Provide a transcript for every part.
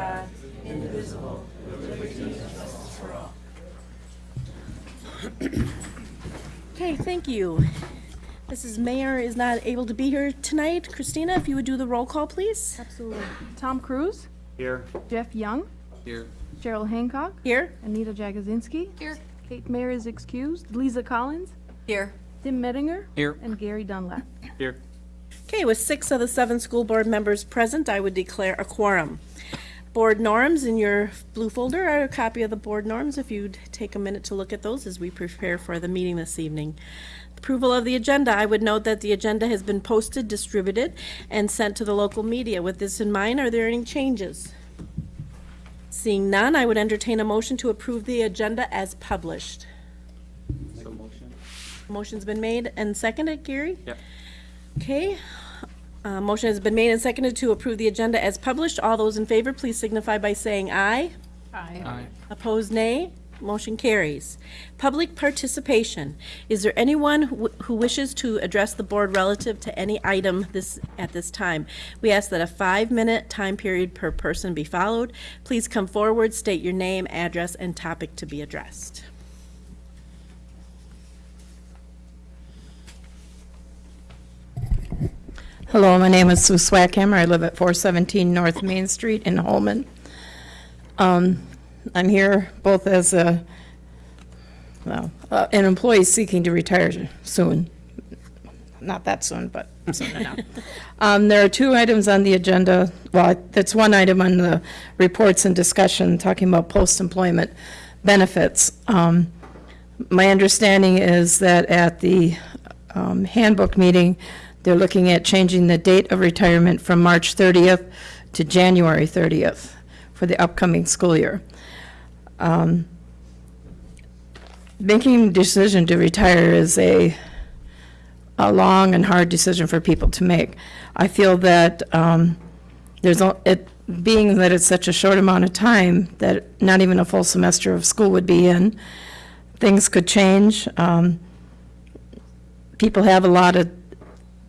God, Okay, thank you. Mrs. Mayer is not able to be here tonight. Christina, if you would do the roll call, please. Absolutely. Tom Cruise, Here. Jeff Young, Here. Cheryl Hancock, Here? Anita Jagozinski. Here. Kate Mayer is excused, Lisa Collins, Here. Tim Mettinger. Here. And Gary Dunlap. Here. Okay, with six of the seven school board members present, I would declare a quorum. Board norms in your blue folder are a copy of the board norms, if you'd take a minute to look at those as we prepare for the meeting this evening. Approval of the agenda, I would note that the agenda has been posted, distributed, and sent to the local media. With this in mind, are there any changes? Seeing none, I would entertain a motion to approve the agenda as published. So motion. Motion's been made and seconded, Gary? Yep. Okay, uh, motion has been made and seconded to approve the agenda as published. All those in favor, please signify by saying aye. Aye. Aye. Opposed, nay. Motion carries. Public participation. Is there anyone wh- who wishes to address the board relative to any item this, at this time? We ask that a five-minute time period per person be followed. Please come forward, state your name, address, and topic to be addressed. Hello, my name is Sue Swackhammer. I live at 417 North Main Street in Holmen. Um, I'm here both as a, well, uh, an employee seeking to retire soon. Not that soon, but soon enough. Um, There are two items on the agenda. Well, that's one item on the reports and discussion, talking about post-employment benefits. Um, my understanding is that at the um, handbook meeting, they're looking at changing the date of retirement from March 30th to January 30th for the upcoming school year. Um, Making a decision to retire is a, a long and hard decision for people to make. I feel that um, there's, it, being that it's such a short amount of time, that not even a full semester of school would be in, things could change. Um, People have a lot of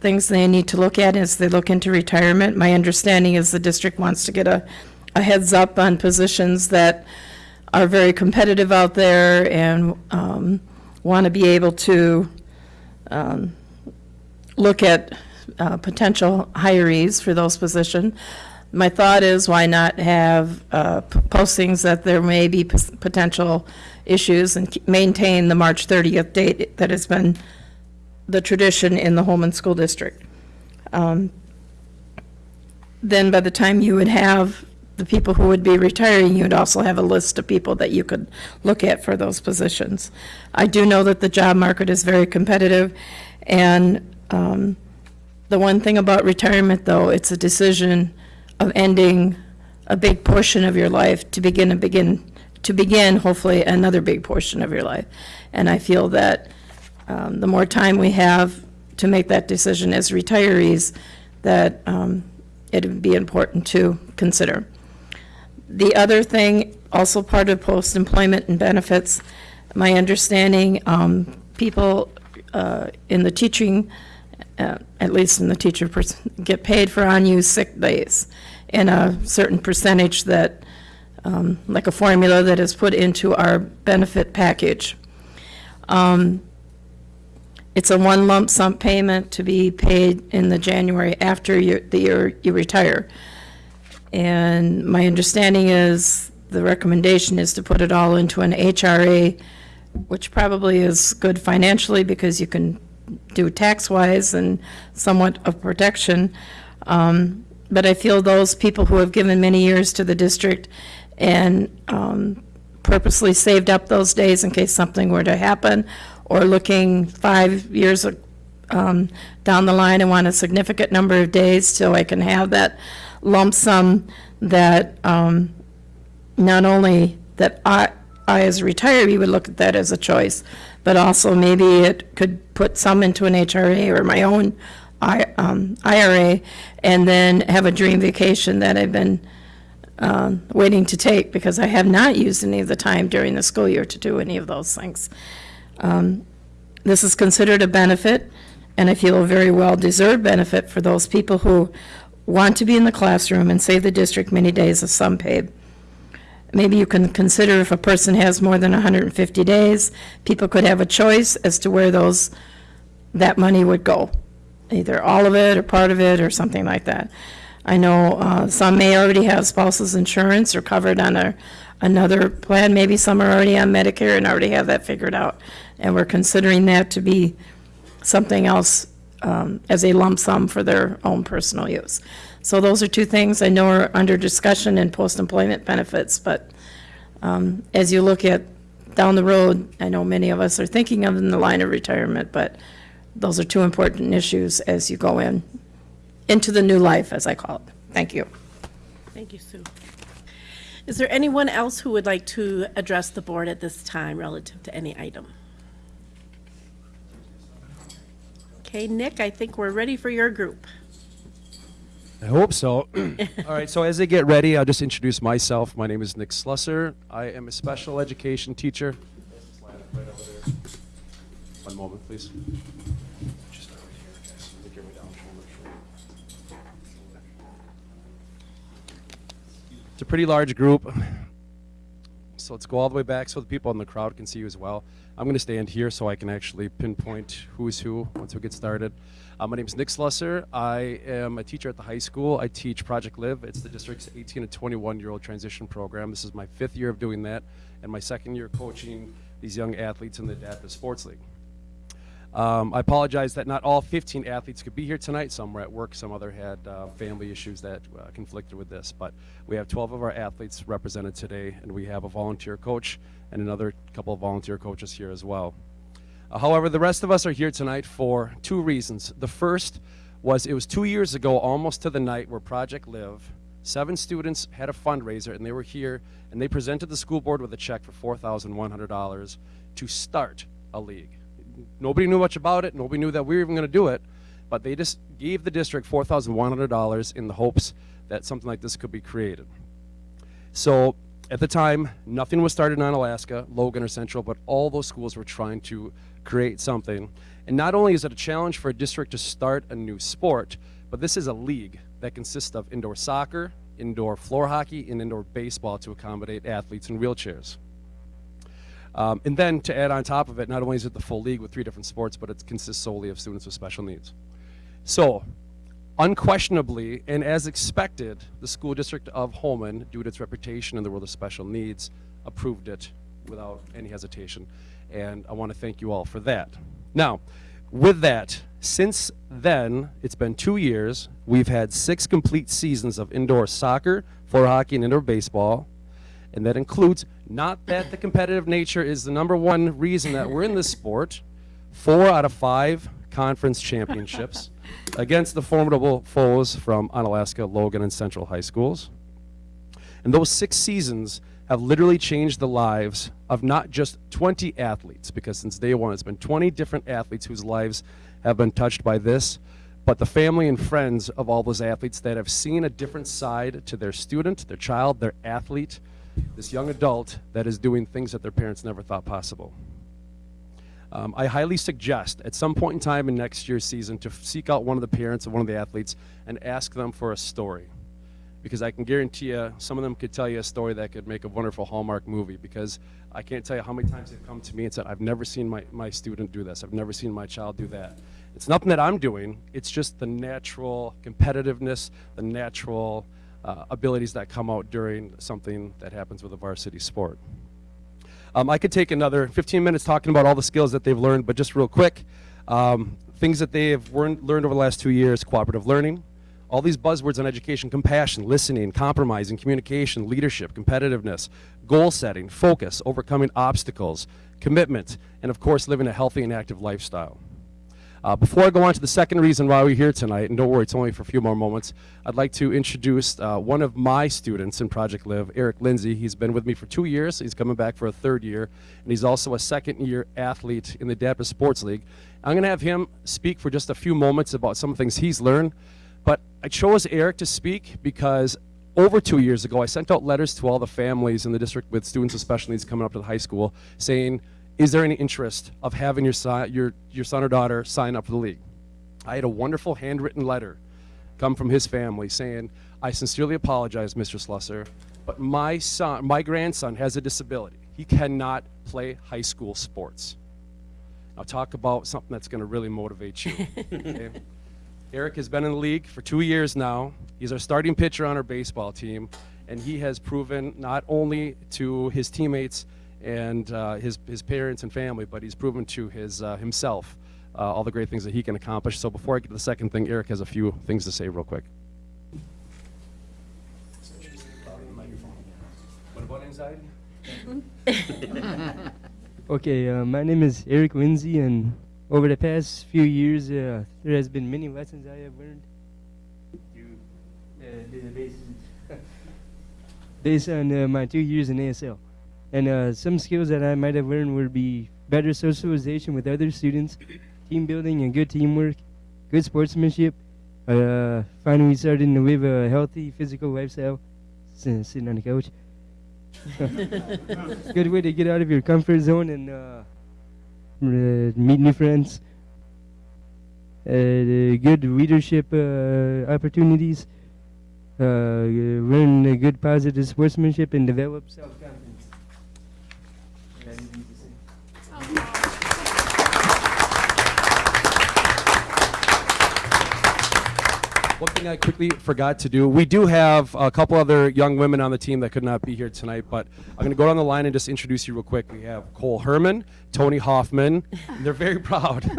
things they need to look at as they look into retirement. My understanding is the district wants to get a, a heads up on positions that are very competitive out there and um, want to be able to um, look at uh, potential hirees for those positions. My thought is, why not have uh, postings that there may be potential issues and maintain the March 30th date that has been the tradition in the Holmen School District. Um, Then by the time you would have the people who would be retiring, you would also have a list of people that you could look at for those positions. I do know that the job market is very competitive, and um, the one thing about retirement, though, it's a decision of ending a big portion of your life to begin and begin, to begin hopefully another big portion of your life. And I feel that um, the more time we have to make that decision as retirees, that um, it would be important to consider. The other thing, also part of post-employment and benefits, my understanding, um, people uh, in the teaching, uh, at least in the teacher, get paid for unused sick days in a certain percentage that, um, like a formula that is put into our benefit package. Um, It's a one lump sum payment to be paid in the January after you, the year you retire. And my understanding is, the recommendation is to put it all into an HRA, which probably is good financially because you can do tax-wise and somewhat of protection. Um, But I feel those people who have given many years to the district and um, purposely saved up those days in case something were to happen, or looking five years um, down the line and want a significant number of days so I can have that lump sum that um, not only that I, I as a retiree would look at that as a choice, but also maybe it could put some into an HRA or my own I- um, IRA, and then have a dream vacation that I've been um, waiting to take because I have not used any of the time during the school year to do any of those things. Um, This is considered a benefit, and I feel a very well-deserved benefit for those people who want to be in the classroom and save the district many days of some pay. Maybe you can consider if a person has more than 150 days, people could have a choice as to where those, that money would go. Either all of it or part of it or something like that. I know uh, some may already have spouse's insurance or covered on a, another plan. Maybe some are already on Medicare and already have that figured out. And we're considering that to be something else um, as a lump sum for their own personal use. So those are two things I know are under discussion in post-employment benefits, but um, as you look at down the road, I know many of us are thinking of in the line of retirement, but those are two important issues as you go in, into the new life, as I call it. Thank you. Thank you, Sue. Is there anyone else who would like to address the board at this time relative to any item? Okay, Nick, I think we're ready for your group. I hope so. All right, so as they get ready, I'll just introduce myself. My name is Nick Slusser. I am a special education teacher. One moment, please. Just over here, guys. Make your way down, shoulder to shoulder. It's a pretty large group. So let's go all the way back so the people in the crowd can see you as well. I'm going to stand here so I can actually pinpoint who's who once we get started. Uh, my name is Nick Slusser. I am a teacher at the high school. I teach Project Live. It's the district's 18 to 21 year old transition program. This is my fifth year of doing that, and my second year coaching these young athletes in the Adaptive Sports League. Um, I apologize that not all 15 athletes could be here tonight. Some were at work, some other had uh, family issues that uh, conflicted with this. But we have 12 of our athletes represented today, and we have a volunteer coach and another couple of volunteer coaches here as well. Uh, however, the rest of us are here tonight for two reasons. The first was it was two years ago, almost to the night, where Project Live, seven students had a fundraiser, and they were here, and they presented the school board with a check for $4,100 to start a league. Nobody knew much about it. Nobody knew that we were even going to do it. But they just gave the district $4,100 in the hopes that something like this could be created. So at the time, nothing was started in Alaska, Logan or Central, but all those schools were trying to create something. And not only is it a challenge for a district to start a new sport, but this is a league that consists of indoor soccer, indoor floor hockey, and indoor baseball to accommodate athletes in wheelchairs. Um, and then to add on top of it, not only is it the full league with three different sports, but it consists solely of students with special needs. So, unquestionably, and as expected, the school district of Holmen, due to its reputation in the world of special needs, approved it without any hesitation. And I want to thank you all for that. Now, with that, since then, it's been two years. We've had six complete seasons of indoor soccer, floor hockey, and indoor baseball. And that includes not that the competitive nature is the number one reason that we're in this sport, four out of five conference championships against the formidable foes from Onalaska, Logan, and Central High Schools. And those six seasons have literally changed the lives of not just 20 athletes, because since day one it's been 20 different athletes whose lives have been touched by this, but the family and friends of all those athletes that have seen a different side to their student, their child, their athlete, this young adult that is doing things that their parents never thought possible. Um, I highly suggest at some point in time in next year's season to seek out one of the parents of one of the athletes and ask them for a story. Because I can guarantee you, some of them could tell you a story that could make a wonderful Hallmark movie. Because I can't tell you how many times they've come to me and said, I've never seen my, my student do this, I've never seen my child do that. It's nothing that I'm doing, it's just the natural competitiveness, the natural uh, abilities that come out during something that happens with a varsity sport. Um, I could take another 15 minutes talking about all the skills that they've learned, but just real quick, um, things that they have learned, learned over the last two years, cooperative learning, all these buzzwords on education, compassion, listening, compromising, communication, leadership, competitiveness, goal setting, focus, overcoming obstacles, commitment, and of course, living a healthy and active lifestyle. Uh, before I go on to the second reason why we're here tonight, and don't worry, it's only for a few more moments, I'd like to introduce uh, one of my students in Project Live, Eric Lindsay. He's been with me for two years. He's coming back for a third year, and he's also a second year athlete in the Adaptive Sports League. I'm going to have him speak for just a few moments about some things he's learned, but I chose Eric to speak because over two years ago, I sent out letters to all the families in the district with students with special needs coming up to the high school saying, is there any interest of having your son, your, your son or daughter sign up for the league? I had a wonderful handwritten letter come from his family saying, I sincerely apologize, Mr. Slusser, but my son, my grandson has a disability. He cannot play high school sports. Now talk about something that's going to really motivate you. okay? Eric has been in the league for two years now. He's our starting pitcher on our baseball team, and he has proven not only to his teammates and uh, his, his parents and family, but he's proven to his, uh, himself uh, all the great things that he can accomplish. So before I get to the second thing, Eric has a few things to say real quick. What about anxiety? Okay, uh, my name is Eric Lindsay, and over the past few years, uh, there has been many lessons I have learned. through, uh, based on uh, my two years in ASL, and uh, some skills that I might have learned would be better socialization with other students, team building and good teamwork, good sportsmanship. Uh, finally, starting to live a healthy physical lifestyle, s- sitting on the couch. good way to get out of your comfort zone and uh, uh, meet new friends. Uh, good leadership uh, opportunities. Uh, learn good positive sportsmanship and develop self-confidence. That is easy to say. One thing I quickly forgot to do, we do have a couple other young women on the team that could not be here tonight, but I'm going to go down the line and just introduce you real quick. We have Cole Herman, Tony Hoffman, they're very proud.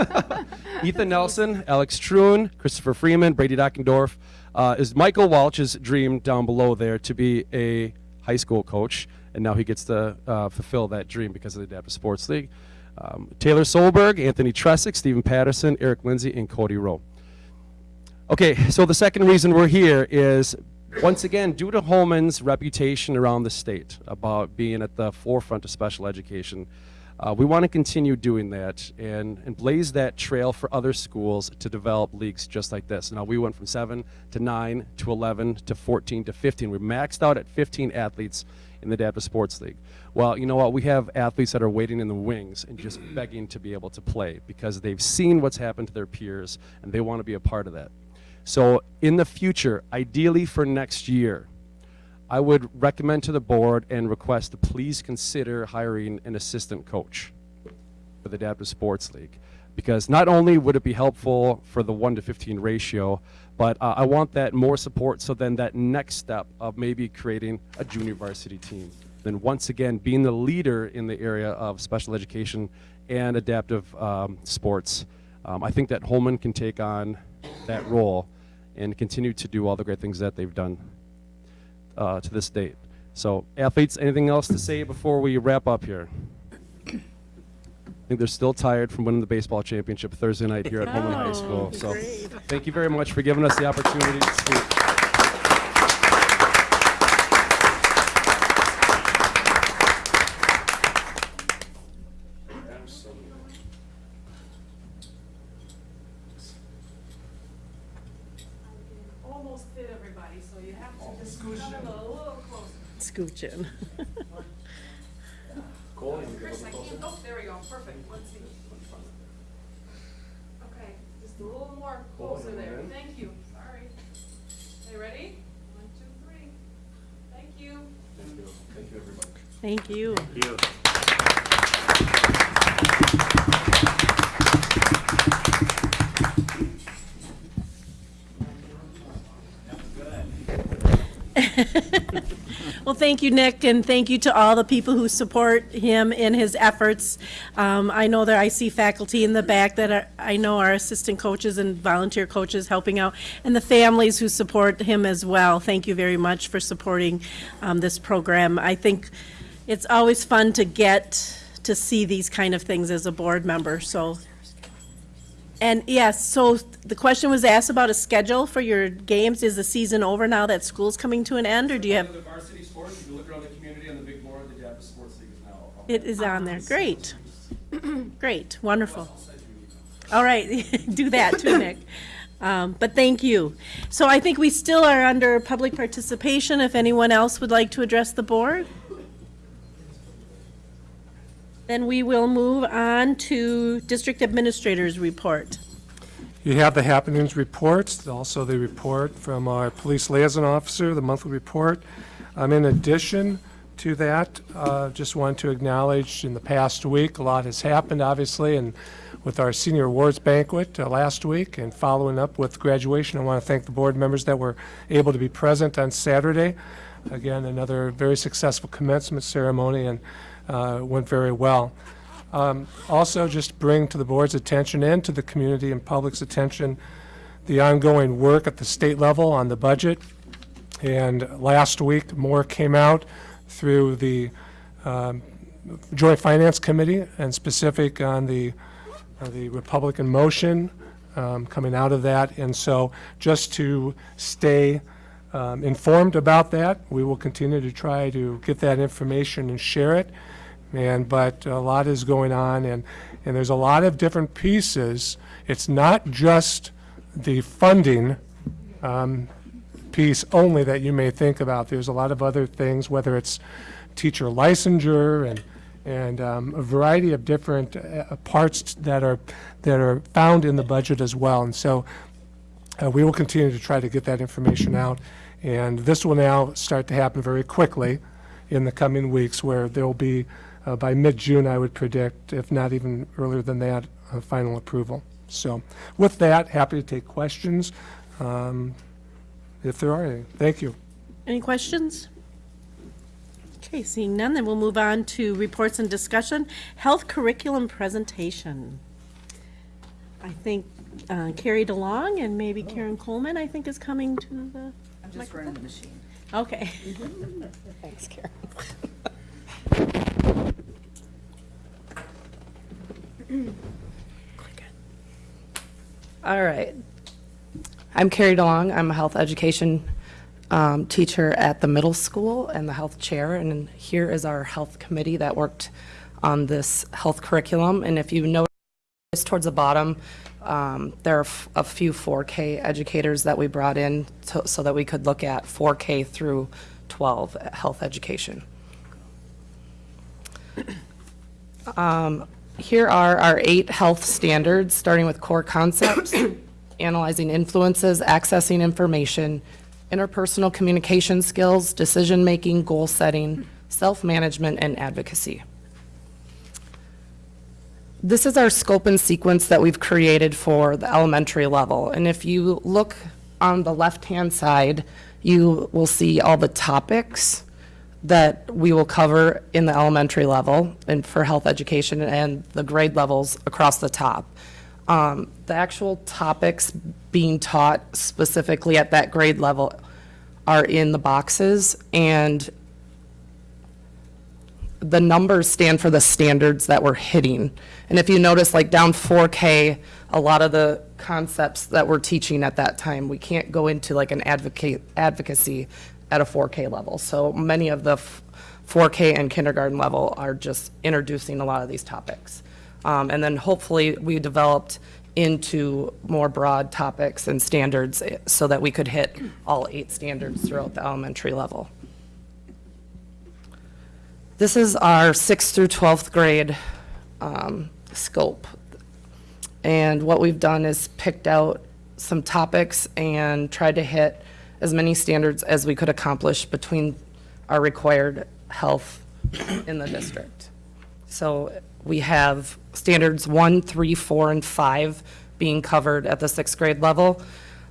Ethan Nelson, Alex Troon, Christopher Freeman, Brady Dockendorf. Uh, is Michael Walsh's dream down below there to be a high school coach, and now he gets to uh, fulfill that dream because of the Adaptive Sports League. Um, Taylor Solberg, Anthony Tresick, Stephen Patterson, Eric Lindsay, and Cody Rowe. Okay, so the second reason we're here is, once again, due to Holmen's reputation around the state about being at the forefront of special education, uh, we want to continue doing that and, and blaze that trail for other schools to develop leagues just like this. Now, we went from 7 to 9 to 11 to 14 to 15. We maxed out at 15 athletes in the Adaptive Sports League. Well, you know what? We have athletes that are waiting in the wings and just begging to be able to play because they've seen what's happened to their peers and they want to be a part of that. So in the future, ideally for next year, I would recommend to the board and request to please consider hiring an assistant coach for the Adaptive Sports League. Because not only would it be helpful for the 1 to 15 ratio, but uh, I want that more support so then that next step of maybe creating a junior varsity team. Then once again, being the leader in the area of special education and adaptive um, sports, um, I think that Holmen can take on that role and continue to do all the great things that they've done uh, to this date. So, athletes, anything else to say before we wrap up here? I think they're still tired from winning the baseball championship Thursday night here at Holmen High School. So, great. thank you very much for giving us the opportunity to speak. Almost fit everybody, so you have to just scooch in a little closer. Scooch in. Chris, I can't, oh, there we go, perfect, let's see. Okay, just a little more closer there, thank you, sorry. Okay, ready? One, two, three. Thank you. Thank you. Well, thank you, Nick, and thank you to all the people who support him in his efforts. Um, I know that I see faculty in the back that are, I know are assistant coaches and volunteer coaches helping out, and the families who support him as well. Thank you very much for supporting um, this program. I think it's always fun to get to see these kind of things as a board member, so. And yes, so the question was asked about a schedule for your games. Is the season over now that school's coming to an end, or do you have? The varsity sports, if you look around the community on the big board, the Sports League is now. It is on there. Great. Great, wonderful. All right, do that too, Nick. Um, But thank you. So I think we still are under public participation. If anyone else would like to address the board? Then we will move on to district administrators report. You have the happenings reports, also the report from our police liaison officer, the monthly report. Um, In addition to that, uh, just want to acknowledge in the past week, a lot has happened, obviously, and with our senior awards banquet uh, last week and following up with graduation, I want to thank the board members that were able to be present on Saturday. Again, another very successful commencement ceremony and uh, went very well. Um, Also, just bring to the board's attention and to the community and public's attention the ongoing work at the state level on the budget. And last week, more came out through the um, Joint Finance Committee and specific on the, uh, the Republican motion um, coming out of that. And so just to stay um, informed about that, we will continue to try to get that information and share it. And, but a lot is going on and, and there's a lot of different pieces. It's not just the funding um, piece only that you may think about. There's a lot of other things, whether it's teacher licensure and, and um, a variety of different uh, parts that are, that are found in the budget as well. And so uh, we will continue to try to get that information out. And this will now start to happen very quickly in the coming weeks, where there will be, uh, by mid-June, I would predict, if not even earlier than that, uh, final approval. So with that, happy to take questions, um, if there are any. Thank you. Any questions? Okay, seeing none, then we'll move on to reports and discussion. Health curriculum presentation. I think uh, Carrie DeLong and maybe Karen Coleman, I think, is coming to the, I'm just running the machine. okay. Thanks, Karen. All right. I'm Carrie DeLong. I'm a health education um, teacher at the middle school and the health chair. And here is our health committee that worked on this health curriculum. And if you notice towards the bottom, um, there are a few 4K educators that we brought in to- so that we could look at 4K through 12 health education. Um, Here are our eight health standards, starting with core concepts, analyzing influences, accessing information, interpersonal communication skills, decision-making, goal setting, self-management, and advocacy. This is our scope and sequence that we've created for the elementary level. And if you look on the left-hand side, you will see all the topics that we will cover in the elementary level and for health education and the grade levels across the top. Um, The actual topics being taught specifically at that grade level are in the boxes, and the numbers stand for the standards that we're hitting. And if you notice, like down 4K, a lot of the concepts that we're teaching at that time, we can't go into like an advocate, advocacy at a 4K level. So many of the 4K and kindergarten level are just introducing a lot of these topics. Um, and then hopefully we developed into more broad topics and standards eh, so that we could hit all eight standards throughout the elementary level. This is our 6th through 12th grade um, scope. And what we've done is picked out some topics and tried to hit as many standards as we could accomplish between our required health in the district. So we have standards one, three, four, and five being covered at the sixth grade level.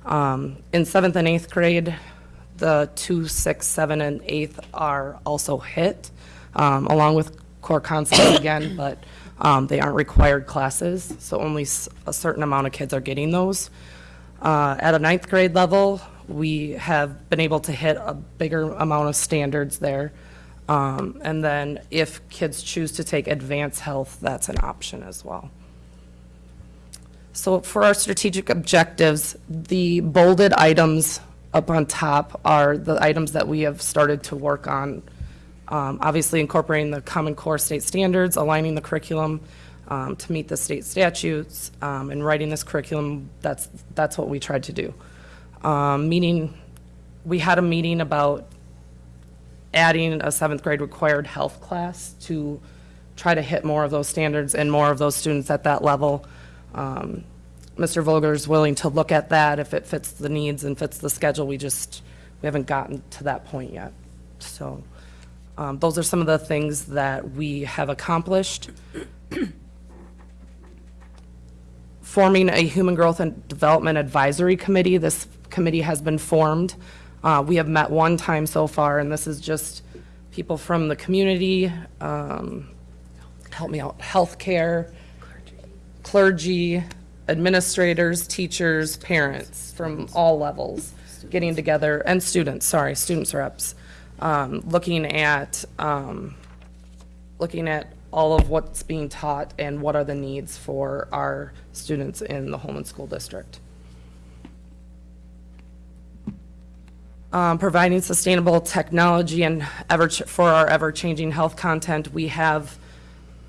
Um, In seventh and eighth grade, the two, six, seven, and eighth are also hit, um, along with core concepts again, but um, they aren't required classes, so only a certain amount of kids are getting those. Uh, At a ninth grade level, we have been able to hit a bigger amount of standards there. Um, And then if kids choose to take advanced health, that's an option as well. So for our strategic objectives, the bolded items up on top are the items that we have started to work on. Um, Obviously incorporating the Common Core state standards, aligning the curriculum um, to meet the state statutes, um, and writing this curriculum, that's, that's what we tried to do. Um, Meeting, we had a meeting about adding a seventh grade required health class to try to hit more of those standards and more of those students at that level. Um, Mr. is willing to look at that if it fits the needs and fits the schedule. We just, we haven't gotten to that point yet. So um, those are some of the things that we have accomplished. Forming a Human Growth and Development Advisory Committee. This committee has been formed. Uh, We have met one time so far, and this is just people from the community, um, help me out, healthcare, clergy, administrators, teachers, parents from all levels getting together, and students, sorry, students reps, um, looking at, um, looking at all of what's being taught and what are the needs for our students in the Holmen School District. Um, providing sustainable technology and ever, for our ever-changing health content, we have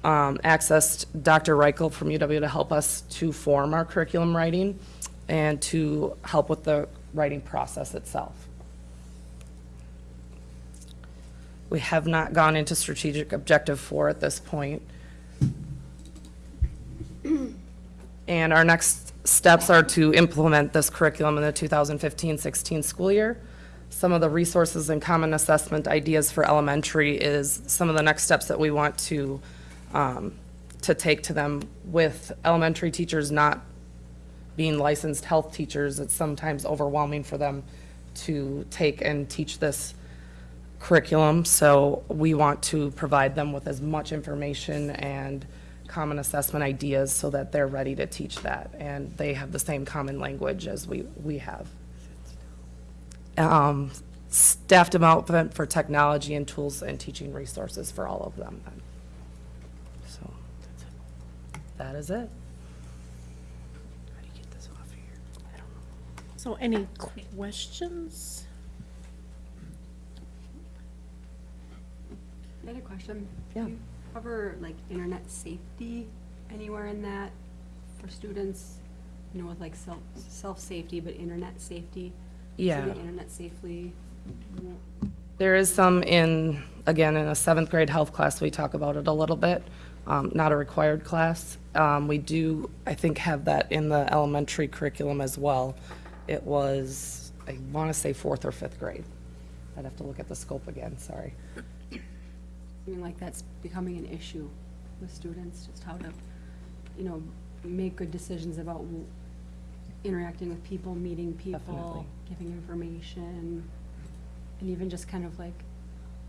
um, accessed Dr. Reichel from UW to help us to form our curriculum writing and to help with the writing process itself. We have not gone into strategic objective four at this point. And our next steps are to implement this curriculum in the 2015-16 school year. Some of the resources and common assessment ideas for elementary is some of the next steps that we want to, um, to take to them with elementary teachers not being licensed health teachers. It's sometimes overwhelming for them to take and teach this curriculum, so we want to provide them with as much information and common assessment ideas so that they're ready to teach that, and they have the same common language as we, we have. Um, Staff development for technology and tools and teaching resources for all of them. then. So, that is it. How do you get this off here? I don't know. So any questions? Another question. Yeah. Do you cover like internet safety anywhere in that for students? You know, with like self, self-safety, but internet safety? Yeah. The internet safely? There is some in, again, in a seventh grade health class, we talk about it a little bit, um, not a required class. Um, we do, I think, have that in the elementary curriculum as well. It was, I want to say fourth or fifth grade. I'd have to look at the scope again, sorry. I mean, like that's becoming an issue with students, just how to, you know, make good decisions about w- interacting with people, meeting people, Definitely. giving information, and even just kind of like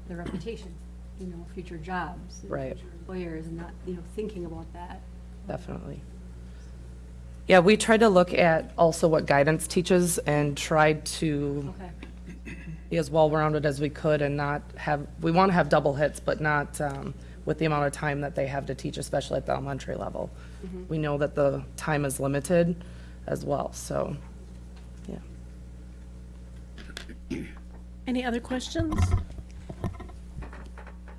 their reputation, you know, future jobs. and Right. future Employers and not, you know, thinking about that. Definitely. Yeah, we tried to look at also what guidance teaches and tried to Okay. Be as well-rounded as we could and not have, we want to have double hits, but not um, with the amount of time that they have to teach, especially at the elementary level. We know that the time is limited as well, so, yeah. Any other questions?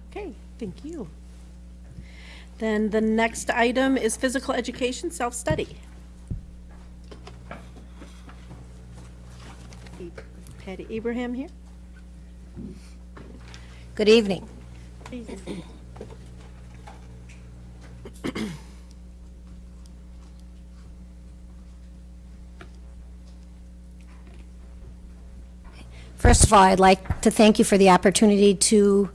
Okay, thank you. Then the next item is physical education, self-study. Patty Abraham here. Good evening. First of all, I'd like to thank you for the opportunity to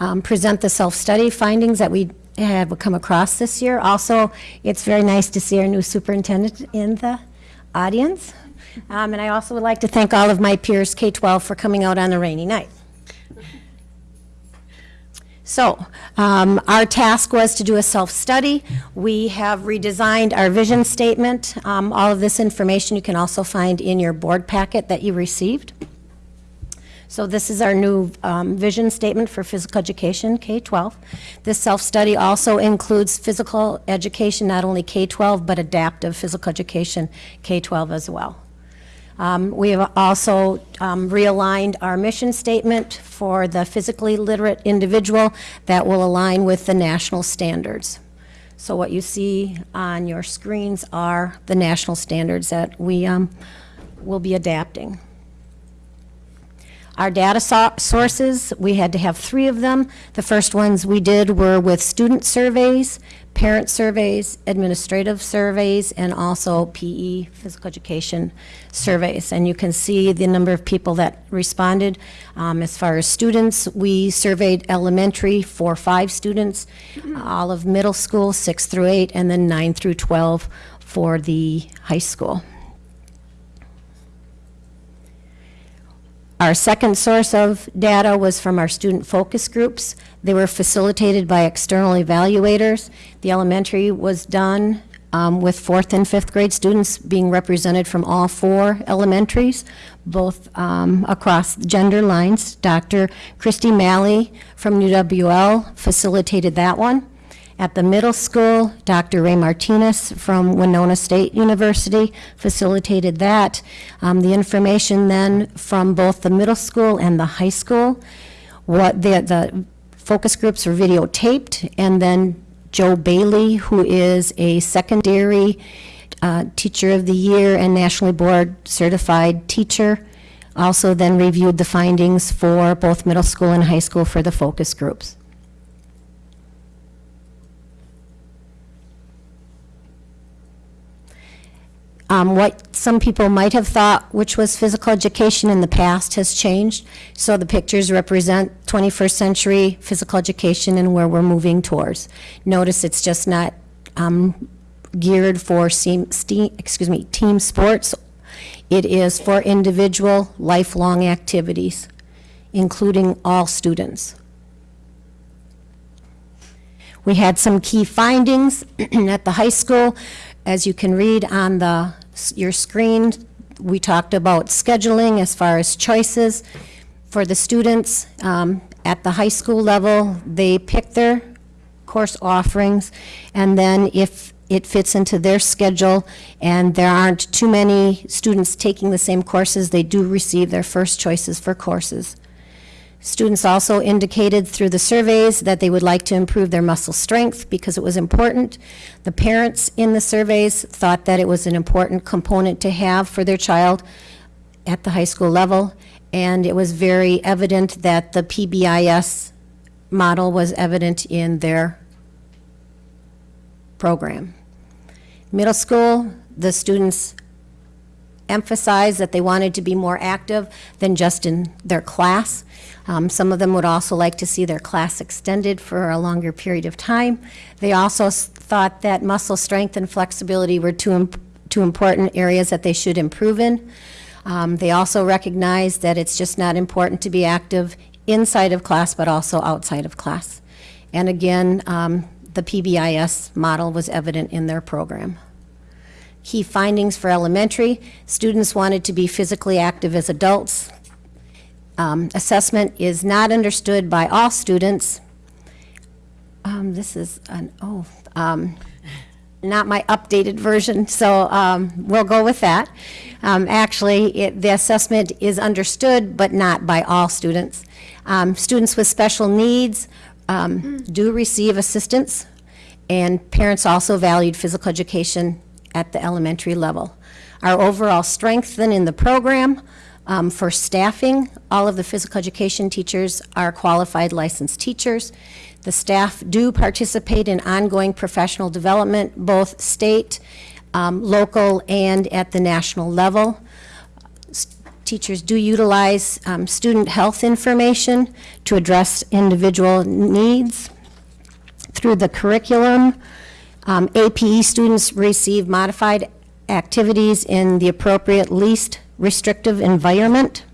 um, present the self-study findings that we have come across this year. Also, it's very nice to see our new superintendent in the audience. Um, And I also would like to thank all of my peers, K-12, for coming out on a rainy night. So, um, our task was to do a self-study. We have redesigned our vision statement. Um, All of this information you can also find in your board packet that you received. So this is our new um, vision statement for physical education, K-12. This self-study also includes physical education, not only K-12, but adaptive physical education, K-12 as well. Um, We have also um, realigned our mission statement for the physically literate individual that will align with the national standards. So what you see on your screens are the national standards that we um, will be adapting. Our data so- sources, we had to have three of them. The first ones we did were with student surveys, parent surveys, administrative surveys, and also PE, physical education surveys. And you can see the number of people that responded. Um, As far as students, we surveyed elementary for five students, all of middle school, six through eight, and then nine through 12 for the high school. Our second source of data was from our student focus groups. They were facilitated by external evaluators. The elementary was done um, with fourth and fifth grade students being represented from all four elementaries, both um, across gender lines. Dr. Christy Malley from UWL facilitated that one. At the middle school, Dr. Ray Martinez from Winona State University facilitated that. Um, The information then from both the middle school and the high school, what the, the focus groups were videotaped, and then Joe Bailey, who is a secondary uh, Teacher of the Year and Nationally Board Certified Teacher, also then reviewed the findings for both middle school and high school for the focus groups. Um, What some people might have thought, which was physical education in the past, has changed. So the pictures represent 21st century physical education and where we're moving towards. Notice it's just not um, geared for, seam- ste- excuse me, team sports. It is for individual, lifelong activities, including all students. We had some key findings at the high school. As you can read on the, your screen, we talked about scheduling as far as choices for the students. Um, At the high school level, they pick their course offerings, and then if it fits into their schedule and there aren't too many students taking the same courses, they do receive their first choices for courses. Students also indicated through the surveys that they would like to improve their muscle strength because it was important. The parents in the surveys thought that it was an important component to have for their child at the high school level, and it was very evident that the PBIS model was evident in their program. Middle school, the students emphasized that they wanted to be more active than just in their class. Um, Some of them would also like to see their class extended for a longer period of time. They also thought that muscle strength and flexibility were two, im- two important areas that they should improve in. Um, They also recognized that it's just not important to be active inside of class, but also outside of class. And again, um, the PBIS model was evident in their program. Key findings for elementary, students wanted to be physically active as adults. Um, Assessment is not understood by all students. Um, This is an, oh, um, not my updated version, so um, we'll go with that. Um, Actually, it- the assessment is understood, but not by all students. Um, Students with special needs um, do receive assistance, and parents also valued physical education at the elementary level. Our overall strength then in the program, um, for staffing, all of the physical education teachers are qualified licensed teachers. The staff do participate in ongoing professional development, both state, um, local, and at the national level. S- Teachers do utilize um, student health information to address individual needs through the curriculum. Um, APE students receive modified activities in the appropriate least restrictive environment.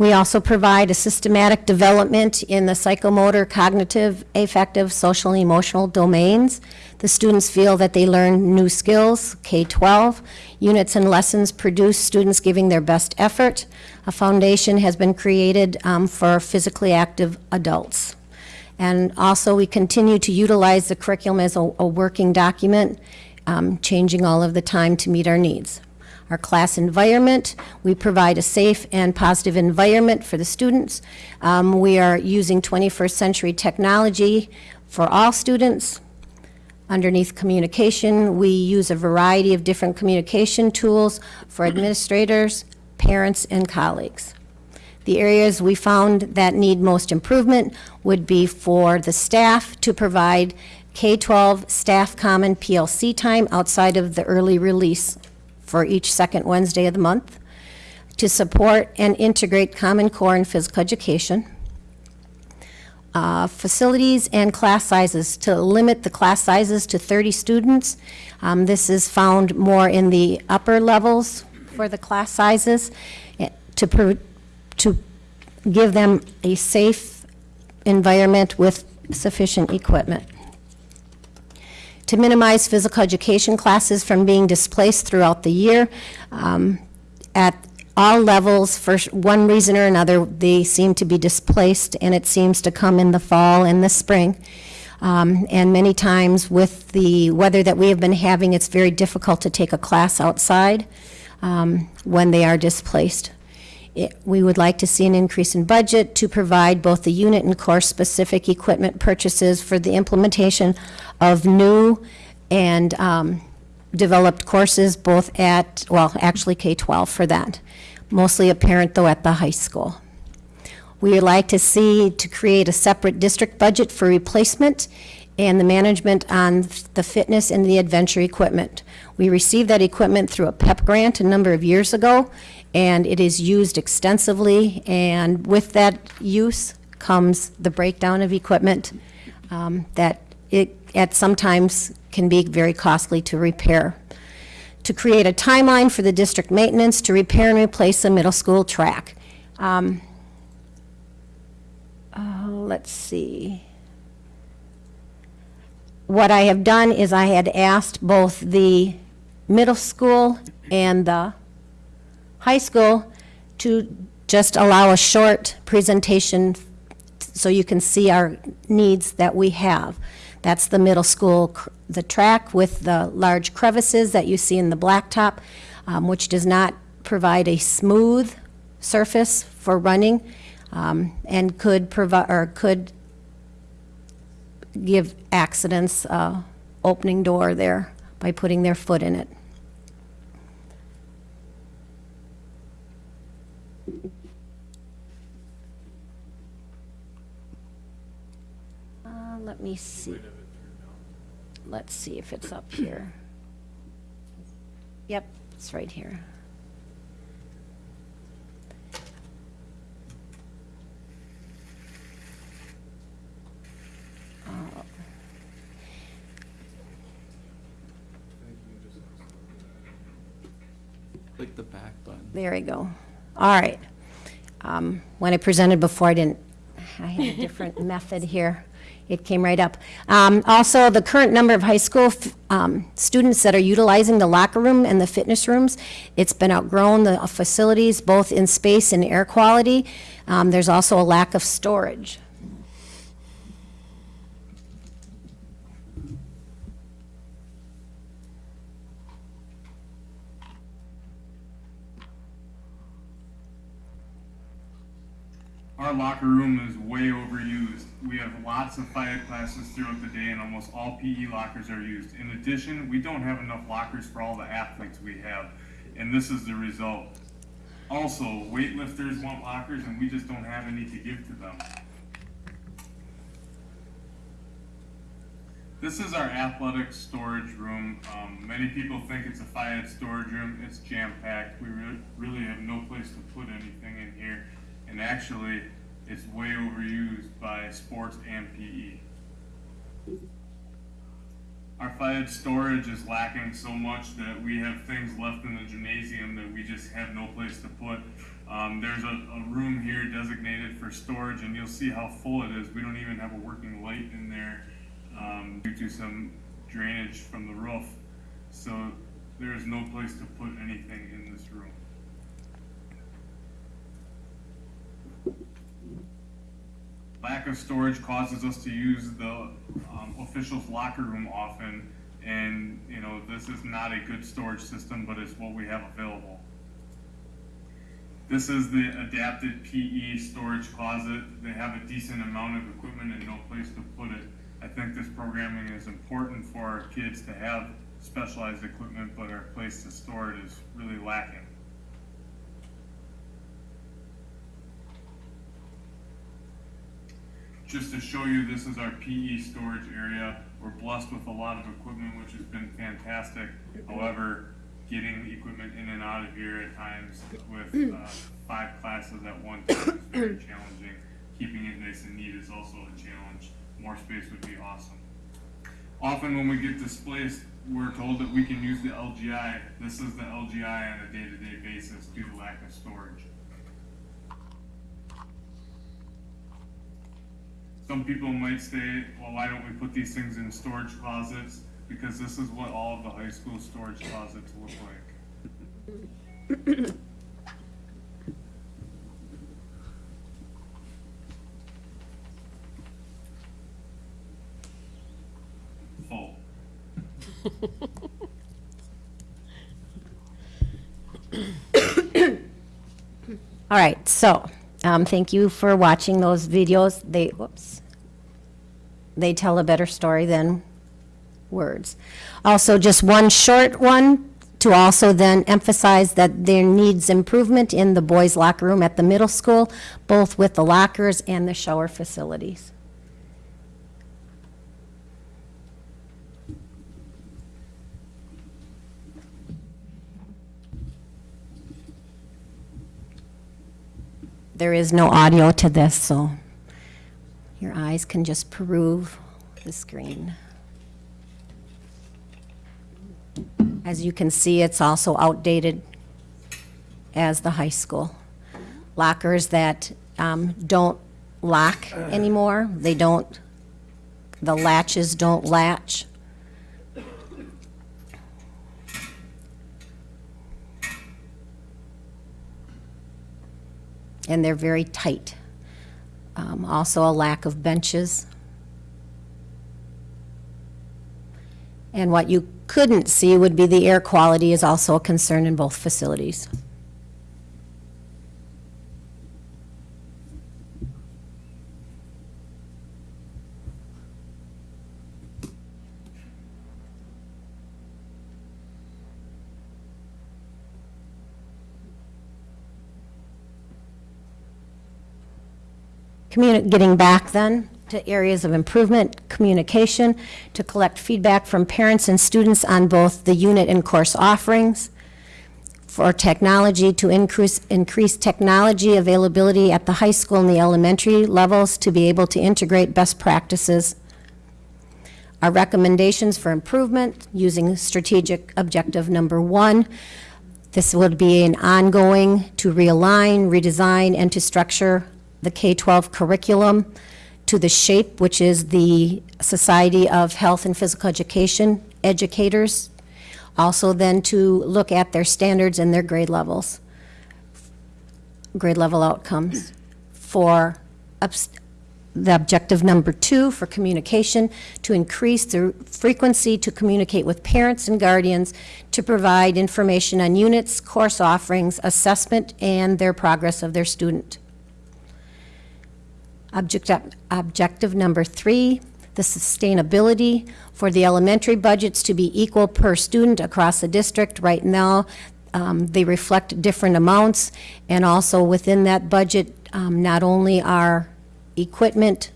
We also provide a systematic development in the psychomotor, cognitive, affective, social, and emotional domains. The students feel that they learn new skills, K-12. Units and lessons produce students giving their best effort. A foundation has been created um, for physically active adults. And also, we continue to utilize the curriculum as a, a working document, um, changing all of the time to meet our needs. Our class environment, we provide a safe and positive environment for the students. Um, we are using 21st century technology for all students. Underneath communication, we use a variety of different communication tools for administrators, parents, and colleagues. The areas we found that need most improvement would be for the staff to provide K-12 staff common PLC time outside of the early release for each second Wednesday of the month, to support and integrate Common Core and physical education, uh, facilities and class sizes, to limit the class sizes to 30 students. Um, This is found more in the upper levels for the class sizes, eh, to, to give them a safe environment with sufficient equipment. To minimize physical education classes from being displaced throughout the year, um, at all levels, for one reason or another, they seem to be displaced, and it seems to come in the fall and the spring. Um, And many times with the weather that we have been having, it's very difficult to take a class outside um, when they are displaced. It- We would like to see an increase in budget to provide both the unit and course-specific equipment purchases for the implementation of new and um, developed courses, both at, well, actually K-12 for that. Mostly apparent, though, at the high school. We would like to see to create a separate district budget for replacement and the management on the fitness and the adventure equipment. We received that equipment through a PEP grant a number of years ago, and it is used extensively, and with that use comes the breakdown of equipment um, that it, at sometimes can be very costly to repair to create a timeline for the district maintenance to repair and replace the middle school track. Um, uh, Let's see. What I have done is I had asked both the middle school and the high school to just allow a short presentation so you can see our needs that we have. That's the middle school, the track with the large crevices that you see in the blacktop, um, which does not provide a smooth surface for running, um, and could provide, or could give accidents, uh, opening door there by putting their foot in it. Uh, let me see. Let's see if it's up here. Yep, it's right here. Click the back button. There we go. All right. Um, When I presented before, I didn't, I had a different method here. It came right up. Um, Also, the current number of high school um, students that are utilizing the locker room and the fitness rooms, it's been outgrown, the facilities, both in space and air quality. Um, There's also a lack of storage. Our locker room is way overused. We have lots of five classes throughout the day and almost all PE lockers are used. In addition, we don't have enough lockers for all the athletes we have, and this is the result. Also, weightlifters want lockers and we just don't have any to give to them. This is our athletic storage room. Um, many people think it's a phy ed storage room. It's jam-packed. We re- really have no place to put anything in here. And actually, it's way overused by sports and PE. Our phy ed storage is lacking so much that we have things left in the gymnasium that we just have no place to put. Um, there's a, a room here designated for storage and you'll see how full it is. We don't even have a working light in there, um, due to some drainage from the roof. So there is no place to put anything in this room. Lack of storage causes us to use the um, officials' locker room often, and, you know, this is not a good storage system, but it's what we have available. This is the adapted PE storage closet. They have a decent amount of equipment and no place to put it. I think this programming is important for our kids to have specialized equipment, but our place to store it is really lacking. Just to show you, this is our PE storage area. We're blessed with a lot of equipment, which has been fantastic. However, getting equipment in and out of here at times with uh, five classes at one time is very challenging. Keeping it nice and neat is also a challenge. More space would be awesome. Often when we get displaced, we're told that we can use the LGI. This is the LGI on a day-to-day basis due to lack of storage. Some people might say, well, why don't we put these things in storage closets? Because this is what all of the high school storage closets look like. Full. All right, so, um, thank you for watching those videos. They, whoops. They tell a better story than words. Also, just one short one to also then emphasize that there needs improvement in the boys' locker room at the middle school, both with the lockers and the shower facilities. There is no audio to this, so your eyes can just peruse the screen. As you can see, it's also outdated as the high school. Lockers that um, don't lock anymore, they don't, the latches don't latch. And they're very tight. Um, Also a lack of benches. And what you couldn't see would be the air quality is also a concern in both facilities. Communi- Getting back then to areas of improvement, communication, to collect feedback from parents and students on both the unit and course offerings, for technology, to increase, increase technology availability at the high school and the elementary levels to be able to integrate best practices. Our recommendations for improvement, using strategic objective number one, this would be an ongoing to realign, redesign, and to structure the K-12 curriculum to the SHAPE, which is the Society of Health and Physical Education Educators. Also then to look at their standards and their grade levels, grade level outcomes. For the objective number two, for communication, to increase the frequency to communicate with parents and guardians to provide information on units, course offerings, assessment, and their progress of their student. Objective, objective number three, the sustainability for the elementary budgets to be equal per student across the district. Right now, um, they reflect different amounts, and also within that budget, um, not only are equipment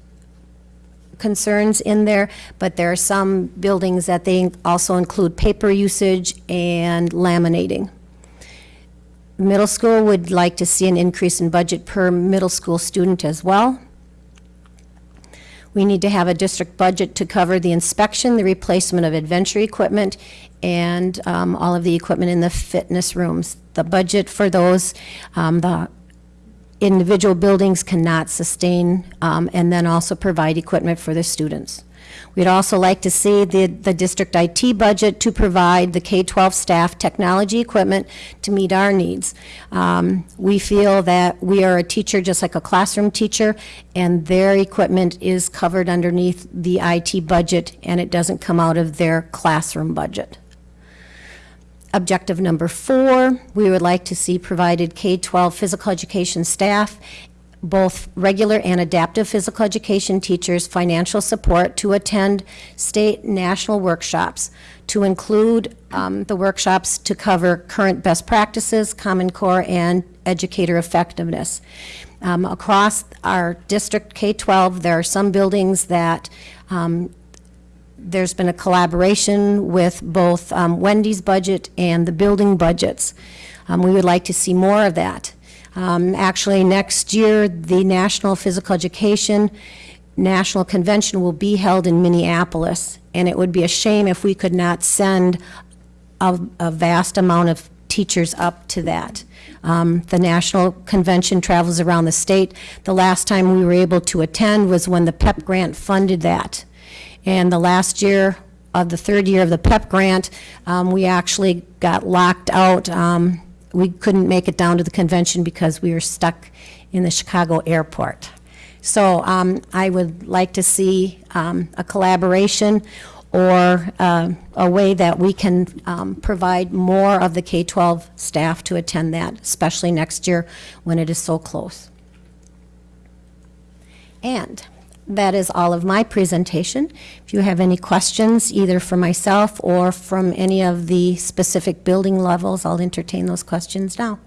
concerns in there, but there are some buildings that they also include paper usage and laminating. Middle school would like to see an increase in budget per middle school student as well. We need to have a district budget to cover the inspection, the replacement of adventure equipment, and um, all of the equipment in the fitness rooms. The budget for those, um, the individual buildings cannot sustain, um, and then also provide equipment for the students. We'd also like to see the, the district IT budget to provide the K-12 staff technology equipment to meet our needs. Um, We feel that we are a teacher just like a classroom teacher, and their equipment is covered underneath the IT budget, and it doesn't come out of their classroom budget. Objective number four, we would like to see provided K-12 physical education staff, both regular and adaptive physical education teachers, financial support to attend state national workshops, to include um, the workshops to cover current best practices, Common Core, and educator effectiveness. Um, Across our District K-12, there are some buildings that um, there's been a collaboration with both um, Wendy's budget and the building budgets. Um, We would like to see more of that. Um, Actually, next year, the National Physical Education National Convention will be held in Minneapolis, and it would be a shame if we could not send a a vast amount of teachers up to that. Um, The national convention travels around the state. The last time we were able to attend was when the PEP grant funded that. And the last year of the third year of the PEP grant, um, we actually got locked out. Um, We couldn't make it down to the convention because we were stuck in the Chicago airport. So um, I would like to see um, a collaboration or uh, a way that we can um, provide more of the K-12 staff to attend that, especially next year when it is so close. And that is all of my presentation. If you have any questions, either for myself or from any of the specific building levels, I'll entertain those questions now.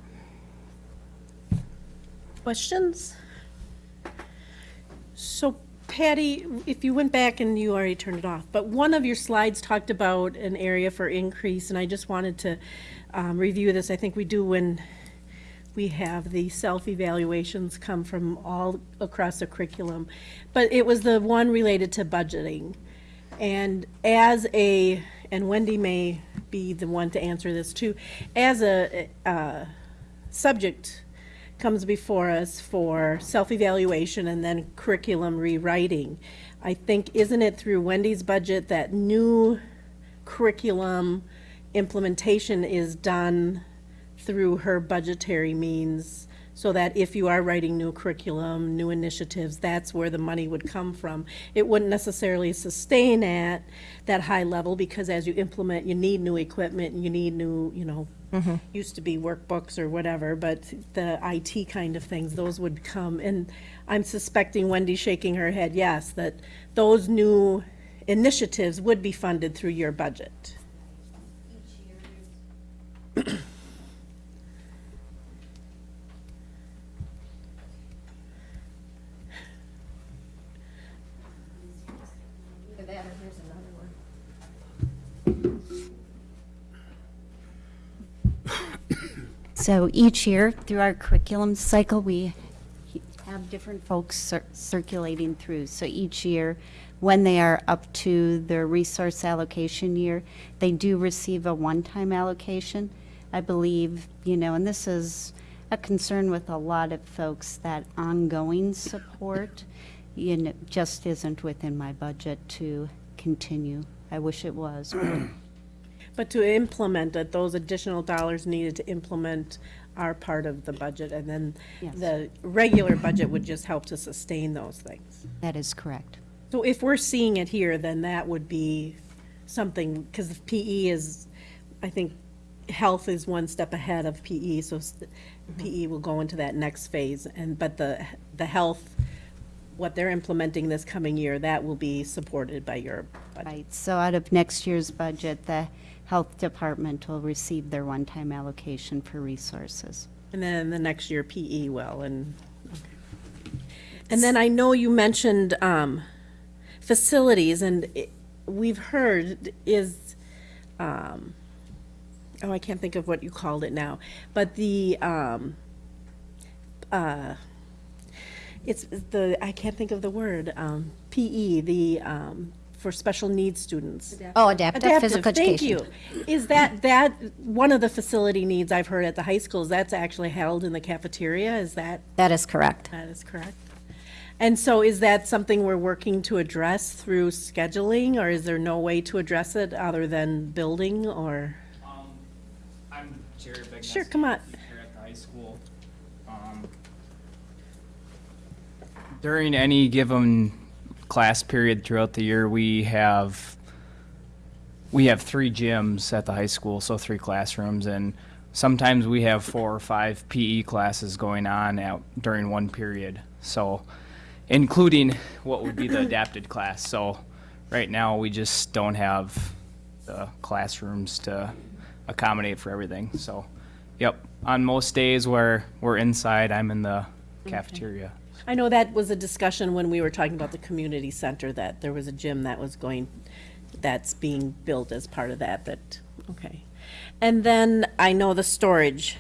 Questions? So Patty, if you went back and you already turned it off, but one of your slides talked about an area for increase, and I just wanted to um, review this. I think we do when we have the self-evaluations come from all across the curriculum. But it was the one related to budgeting. And as a, and Wendy may be the one to answer this too, as a, uh, subject comes before us for self-evaluation and then curriculum rewriting. I think, isn't it through Wendy's budget that new curriculum implementation is done through her budgetary means? So that if you are writing new curriculum, new initiatives, that's where the money would come from. It wouldn't necessarily sustain at that high level because as you implement, you need new equipment, you need new, you know, mm-hmm. used to be workbooks or whatever, but the IT kind of things, those would come. And I'm suspecting Wendy shaking her head, yes, that those new initiatives would be funded through your budget. So each year, through our curriculum cycle, we have different folks cir- circulating through. So each year, when they are up to their resource allocation year, they do receive a one-time allocation. I believe, you know, and this is a concern with a lot of folks, that ongoing support, you know, just isn't within my budget to continue. I wish it was. but to implement it, those additional dollars needed to implement are part of the budget, and then Yes. the regular budget would just help to sustain those things. That is correct. So if we're seeing it here, then that would be something, because PE is, I think, health is one step ahead of PE, so s- PE will go into that next phase, and, but the, the health, what they're implementing this coming year, that will be supported by your budget. Right, so out of next year's budget, the health department will receive their one-time allocation for resources. And then the next year PE will, and, okay. And then I know you mentioned, um, facilities, and it- we've heard is, um, oh, I can't think of what you called it now, but the, um, uh, it's the, I can't think of the word, um, PE, the, um, for special needs students. Oh, adaptive physical Thank education. you. Is that, that, one of the facility needs I've heard at the high schools, that's actually held in the cafeteria, is that, That is correct. that is correct? And so is that something we're working to address through scheduling, or is there no way to address it other than building, or? Um, I'm Jared Begnaski. Sure, come on. Here at the high school. Um, During any given class period throughout the year, we have, we have three gyms at the high school, so three classrooms, and sometimes we have four or five PE classes going on out during one period. So, including what would be the adapted class. So, right now, we just don't have the classrooms to accommodate for everything. So, yep, on most days where we're inside, I'm in the cafeteria. I know that was a discussion when we were talking about the community center, that there was a gym that was going, that's being built as part of that, that, okay. And then I know the storage,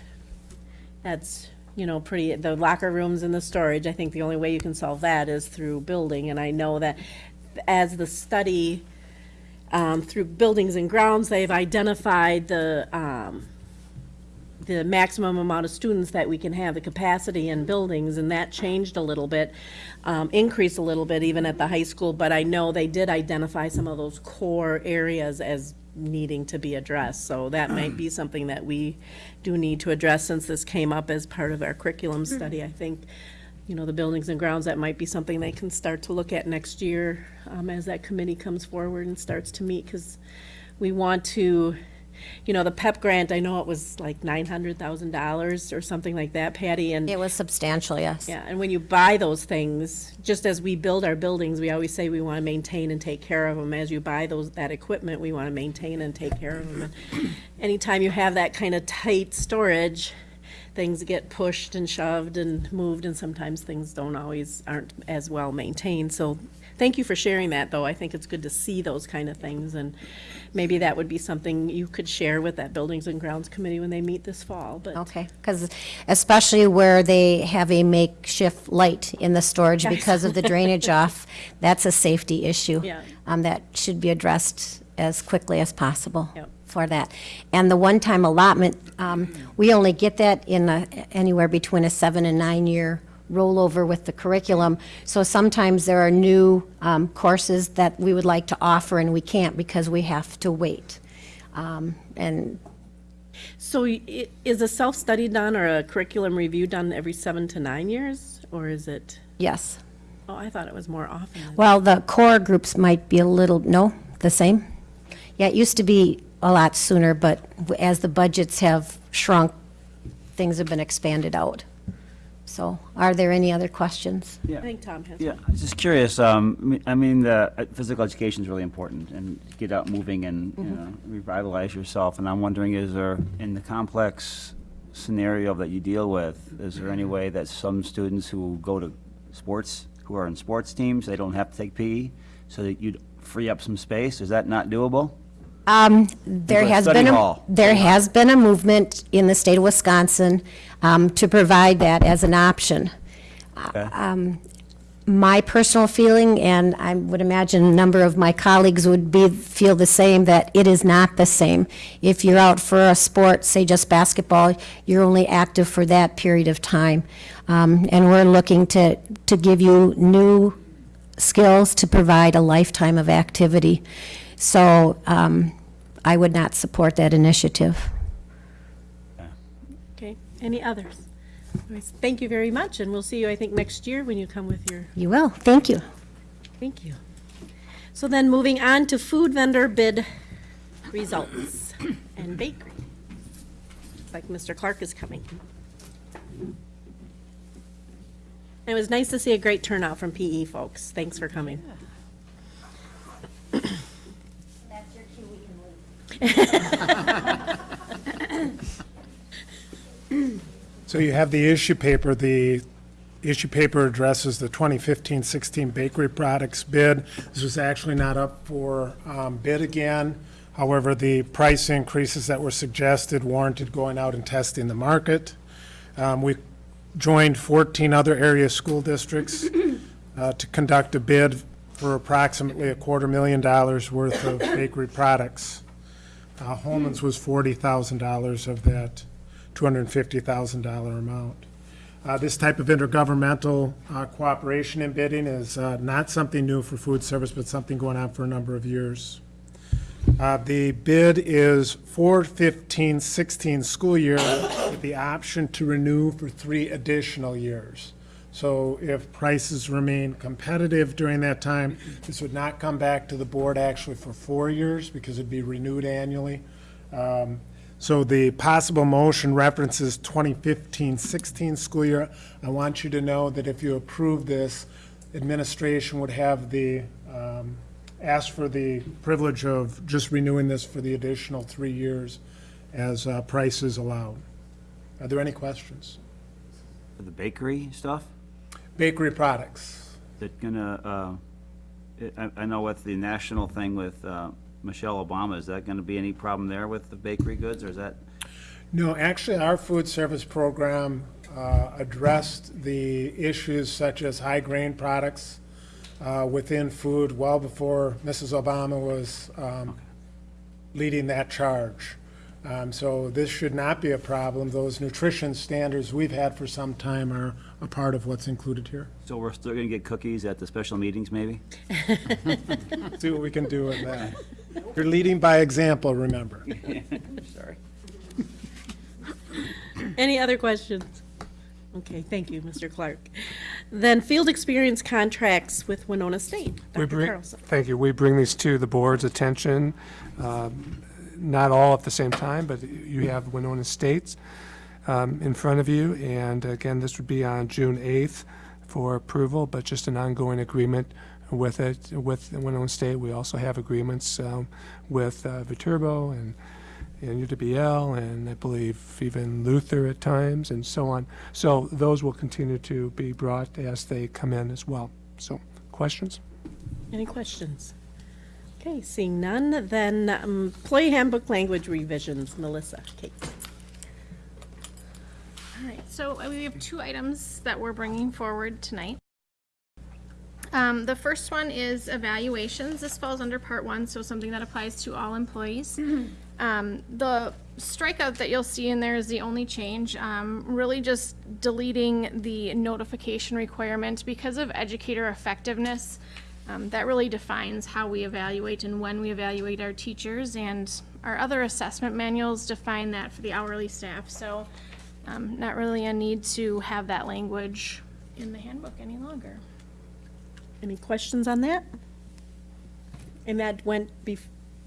that's, you know, pretty, the locker rooms and the storage, I think the only way you can solve that is through building, and I know that as the study, um, through buildings and grounds, they've identified the, um, the maximum amount of students that we can have, the capacity in buildings, and that changed a little bit, um, increased a little bit even at the high school, but I know they did identify some of those core areas as needing to be addressed, so that might be something that we do need to address since this came up as part of our curriculum study, I think. You know, the buildings and grounds, that might be something they can start to look at next year, um, as that committee comes forward and starts to meet, because we want to, you know, the PEP grant, I know it was like nine hundred thousand dollars or something like that, Patty, and. It was substantial, yes. Yeah, and when you buy those things, just as we build our buildings, we always say we want to maintain and take care of them. As you buy those, that equipment, we want to maintain and take care of them. And Anytime you have that kind of tight storage, things get pushed and shoved and moved, and sometimes things don't always, aren't as well maintained. So thank you for sharing that, though. I think it's good to see those kind of things, and maybe that would be something you could share with that Buildings and Grounds Committee when they meet this fall, but. Okay, because especially where they have a makeshift light in the storage because of the drainage off, that's a safety issue. Yeah. Um, that should be addressed as quickly as possible Yep. for that. And the one-time allotment, um, we only get that in a, anywhere between a seven and nine-year rollover with the curriculum. So sometimes there are new, um, courses that we would like to offer and we can't because we have to wait. Um, and So is a self-study done or a curriculum review done every seven to nine years, or is it? yes. Oh, I thought it was more often. Well, the core groups might be a little, no, the same? Yeah, it used to be a lot sooner, but as the budgets have shrunk, things have been expanded out. So, are there any other questions? I think Tom has Yeah, one. I was just curious, um, I mean- I mean, the uh, physical education is really important, and get out moving and, you know, revitalize yourself, and I'm wondering, is there, in the complex scenario that you deal with, is there any way that some students who go to sports, who are in sports teams, they don't have to take PE, so that you'd free up some space? Is that not doable? Um, there has been, a there has been a movement in the state of Wisconsin um, to provide that as an option. Okay. my personal feeling, and I would imagine a number of my colleagues would be, feel the same, that it is not the same. If you're out for a sport, say just basketball, you're only active for that period of time. Um, and we're looking to, to give you new skills to provide a lifetime of activity. So, um, I would not support that initiative. Okay, any others? Anyways, Thank you very much, and we'll see you, I think, next year when you come with your, You will, thank you. thank you. So then, moving on to food vendor bid results and bakery. Looks Like Mr. Clark is coming. It was nice to see a great turnout from PE folks. Thanks for coming. So you have the issue paper. The issue paper addresses the 2015-16 bakery products bid. This was actually not up for um, bid again. However, the price increases that were suggested warranted going out and testing the market. Um, We joined 14 other area school districts uh, to conduct a bid for approximately a quarter million dollars worth of bakery products. Uh, Holmen's was $40,000 of that $250,000 amount. Uh, This type of intergovernmental uh, cooperation in bidding is uh, not something new for food service, but something going on for a number of years. Uh, The bid is for 15-16 school year with the option to renew for three additional years. So if prices remain competitive during that time, this would not come back to the board actually for four years because it'd be renewed annually. Um, So the possible motion references 2015-16 school year. I want you to know that if you approve this, administration would have the, um, ask for the privilege of just renewing this for the additional three years as uh, prices allow. Are there any questions? For the bakery stuff? Bakery products. Is it gonna, uh, I, I know with the national thing with, uh, Michelle Obama, is that gonna be any problem there with the bakery goods, or is that? No, actually, our food service program uh, addressed the issues such as high grain products uh, within food well before Mrs. Obama was um, leading that charge. Um, So this should not be a problem. Those nutrition standards we've had for some time are a part of what's included here. So we're still gonna get cookies at the special meetings, maybe? See what we can do with that. You're leading by example, remember. Sorry. Any other questions? Okay, thank you, Mr. Clark. Then field experience contracts with Winona State. We Dr. bring- Carlson. Thank you. We bring these to the board's attention, um, not all at the same time, but you have Winona States um, in front of you, and again, this would be on June 8th for approval, but just an ongoing agreement with it, with Winona State. We also have agreements um, with uh, Viterbo and and UWL, and I believe even Luther at times, and so on. So those will continue to be brought as they come in as well. So, questions? Any questions? Okay, seeing none, then um, employee handbook language revisions, Melissa, Kate. All right, so uh, we have two items that we're bringing forward tonight. Um, the first one is evaluations. This falls under part one, so something that applies to all employees. Um, the strikeout that you'll see in there is the only change, um, really just deleting the notification requirement because of educator effectiveness. Um, that really defines how we evaluate and when we evaluate our teachers, and our other assessment manuals define that for the hourly staff. So, um, not really a need to have that language in the handbook any longer. Any questions on that? And that went bef,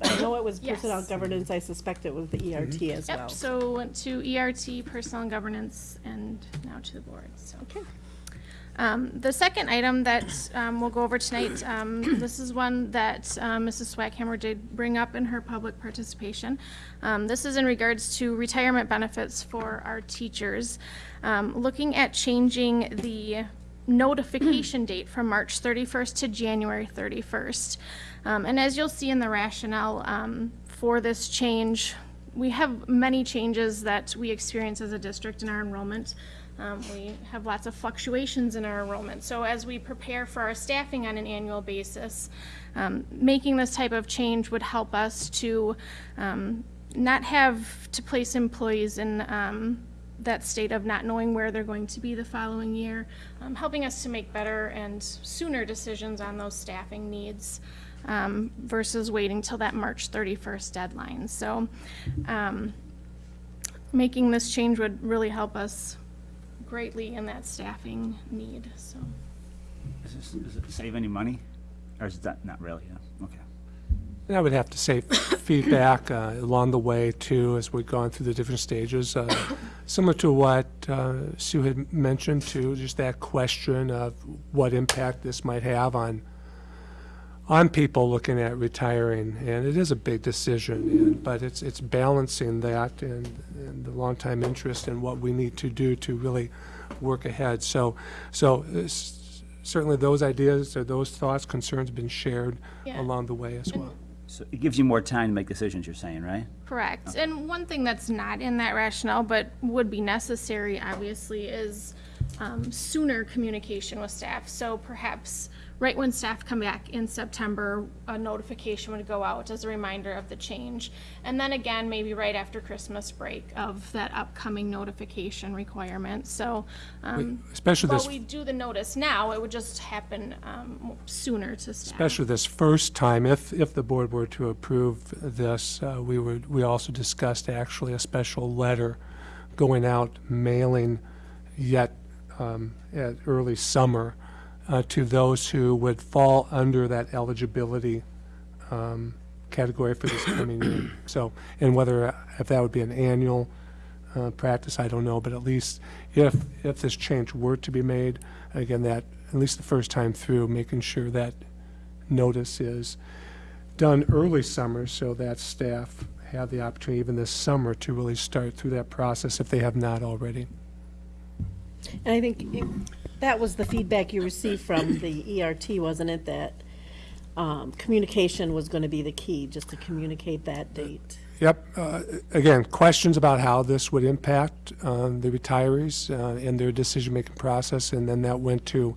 I know it was personnel Yes. governance, I suspect it was the ERT as well. Yep, so went to ERT, personnel governance, and now to the board, so. Okay. Um, the second item that, um, we'll go over tonight, um, this is one that, um, Mrs. Swackhammer did bring up in her public participation. Um, this is in regards to retirement benefits for our teachers. Um, looking at changing the notification date from March thirty-first to January thirty-first. Um, and as you'll see in the rationale, um, for this change, we have many changes that we experience as a district in our enrollment. Um, we have lots of fluctuations in our enrollment. So as we prepare for our staffing on an annual basis, um, making this type of change would help us to um, not have to place employees in um, that state of not knowing where they're going to be the following year, um, helping us to make better and sooner decisions on those staffing needs um, versus waiting till that March 31st deadline. So making this change would really help us greatly in that staffing need, so. Does this- Does it save any money? Or is that, not really, yeah, okay. And I would have to say feedback uh, along the way too, as we've gone through the different stages. uh, Similar to what uh, Sue had mentioned too, just that question of what impact this might have on, on people looking at retiring. And it is a big decision, and- but it's, it's balancing that and, and the long-time interest in what we need to do to really work ahead. So, so uh, certainly those ideas or those thoughts, concerns have been shared Yeah. along the way as well. So it gives you more time to make decisions, you're saying, right? Correct. And one thing that's not in that rationale, but would be necessary, obviously, is um, sooner communication with staff. So perhaps right when staff come back in September, a notification would go out as a reminder of the change. And then again, maybe right after Christmas break of that upcoming notification requirement. So, um, especially while this- we do the notice now, it would just happen um, sooner to staff. Especially this first time, if, if the board were to approve this, uh, we would, we also discussed actually a special letter going out, mailing yet um, at early summer uh, to those who would fall under that eligibility um, category for this coming year. So, and whether, if that would be an annual uh, practice, I don't know, but at least if, if this change were to be made, again, that, at least the first time through, making sure that notice is done early summer so that staff have the opportunity even this summer to really start through that process if they have not already. And I think, That was the feedback you received from the ERT, wasn't it, that um, communication was going to be the key, just to communicate that date? Yep. uh, Again, questions about how this would impact uh, the retirees uh, and their decision-making process, and then that went to,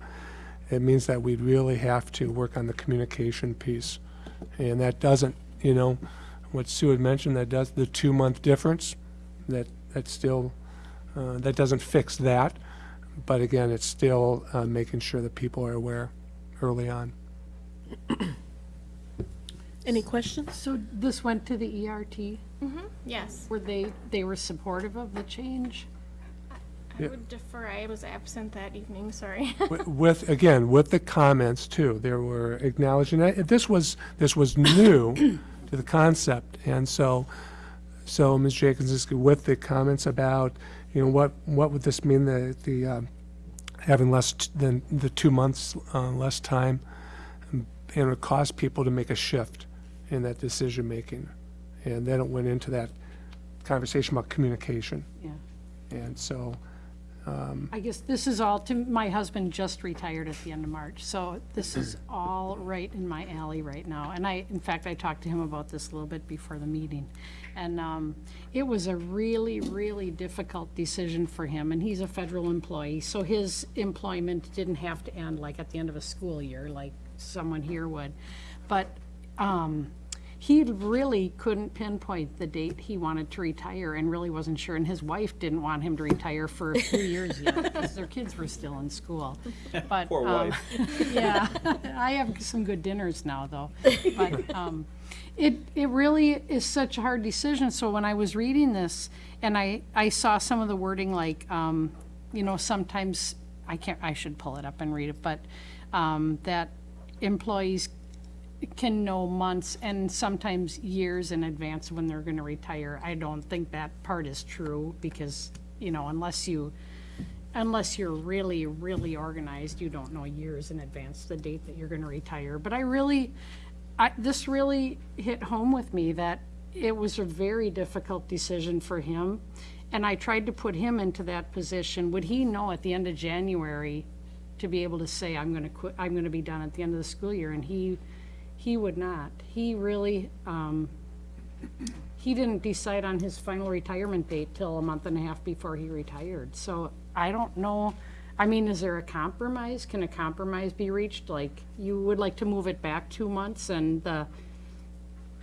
it means that we really have to work on the communication piece. And that doesn't, you know, what Sue had mentioned, that does, the two-month difference, that, that still, uh, that doesn't fix that. But again, it's still uh, making sure that people are aware early on. Any questions? So this went to the ERT? Mm-hmm, yes. Were they, they were supportive of the change? I Yeah. would defer, I was absent that evening, sorry. Wi- With, again, with the comments too, there were acknowledging, that this was, this was new to the concept. And so, so Ms. Jacobs, with the comments about, you know, what, what would this mean, the, the, um, having less t- than the two months, uh, less time, and it would cause people to make a shift in that decision-making. And then it went into that conversation about communication. Yeah. And so, um, I guess this is all, to, my husband just retired at the end of March, so this is all right in my alley right now. And I, in fact, I talked to him about this a little bit before the meeting. And um, it was a really, really difficult decision for him, and he's a federal employee, so his employment didn't have to end like at the end of a school year, like someone here would. But um, he really couldn't pinpoint the date he wanted to retire and really wasn't sure. And his wife didn't want him to retire for a few years yet because their kids were still in school. But, Poor um, wife. Yeah, I have some good dinners now, though. But um, it, it really is such a hard decision. So when I was reading this and I, I saw some of the wording like, um, you know, sometimes, I can't, I should pull it up and read it, but um, that employees can know months and sometimes years in advance when they're gonna retire. I don't think that part is true because, you know, unless you, unless you're really, really organized, you don't know years in advance the date that you're gonna retire. But I really, I, this really hit home with me that it was a very difficult decision for him. And I tried to put him into that position. Would he know at the end of January to be able to say, I'm gonna quit, I'm gonna be done at the end of the school year? And he, he would not. He really, um, he didn't decide on his final retirement date till a month and a half before he retired. So I don't know, I mean, is there a compromise? Can a compromise be reached? Like, you would like to move it back two months and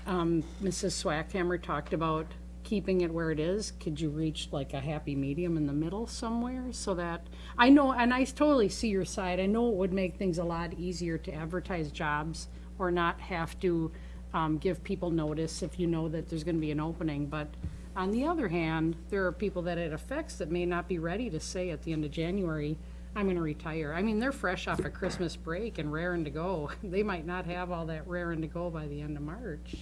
um, Mrs. Swackhammer talked about keeping it where it is. Could you reach like a happy medium in the middle somewhere so that, I know, and I totally see your side. I know it would make things a lot easier to advertise jobs or not have to, um, give people notice if you know that there's gonna be an opening. But on the other hand, there are people that it affects that may not be ready to say at the end of January, I'm gonna retire. I mean, they're fresh off a Christmas break and raring to go. They might not have all that raring to go by the end of March.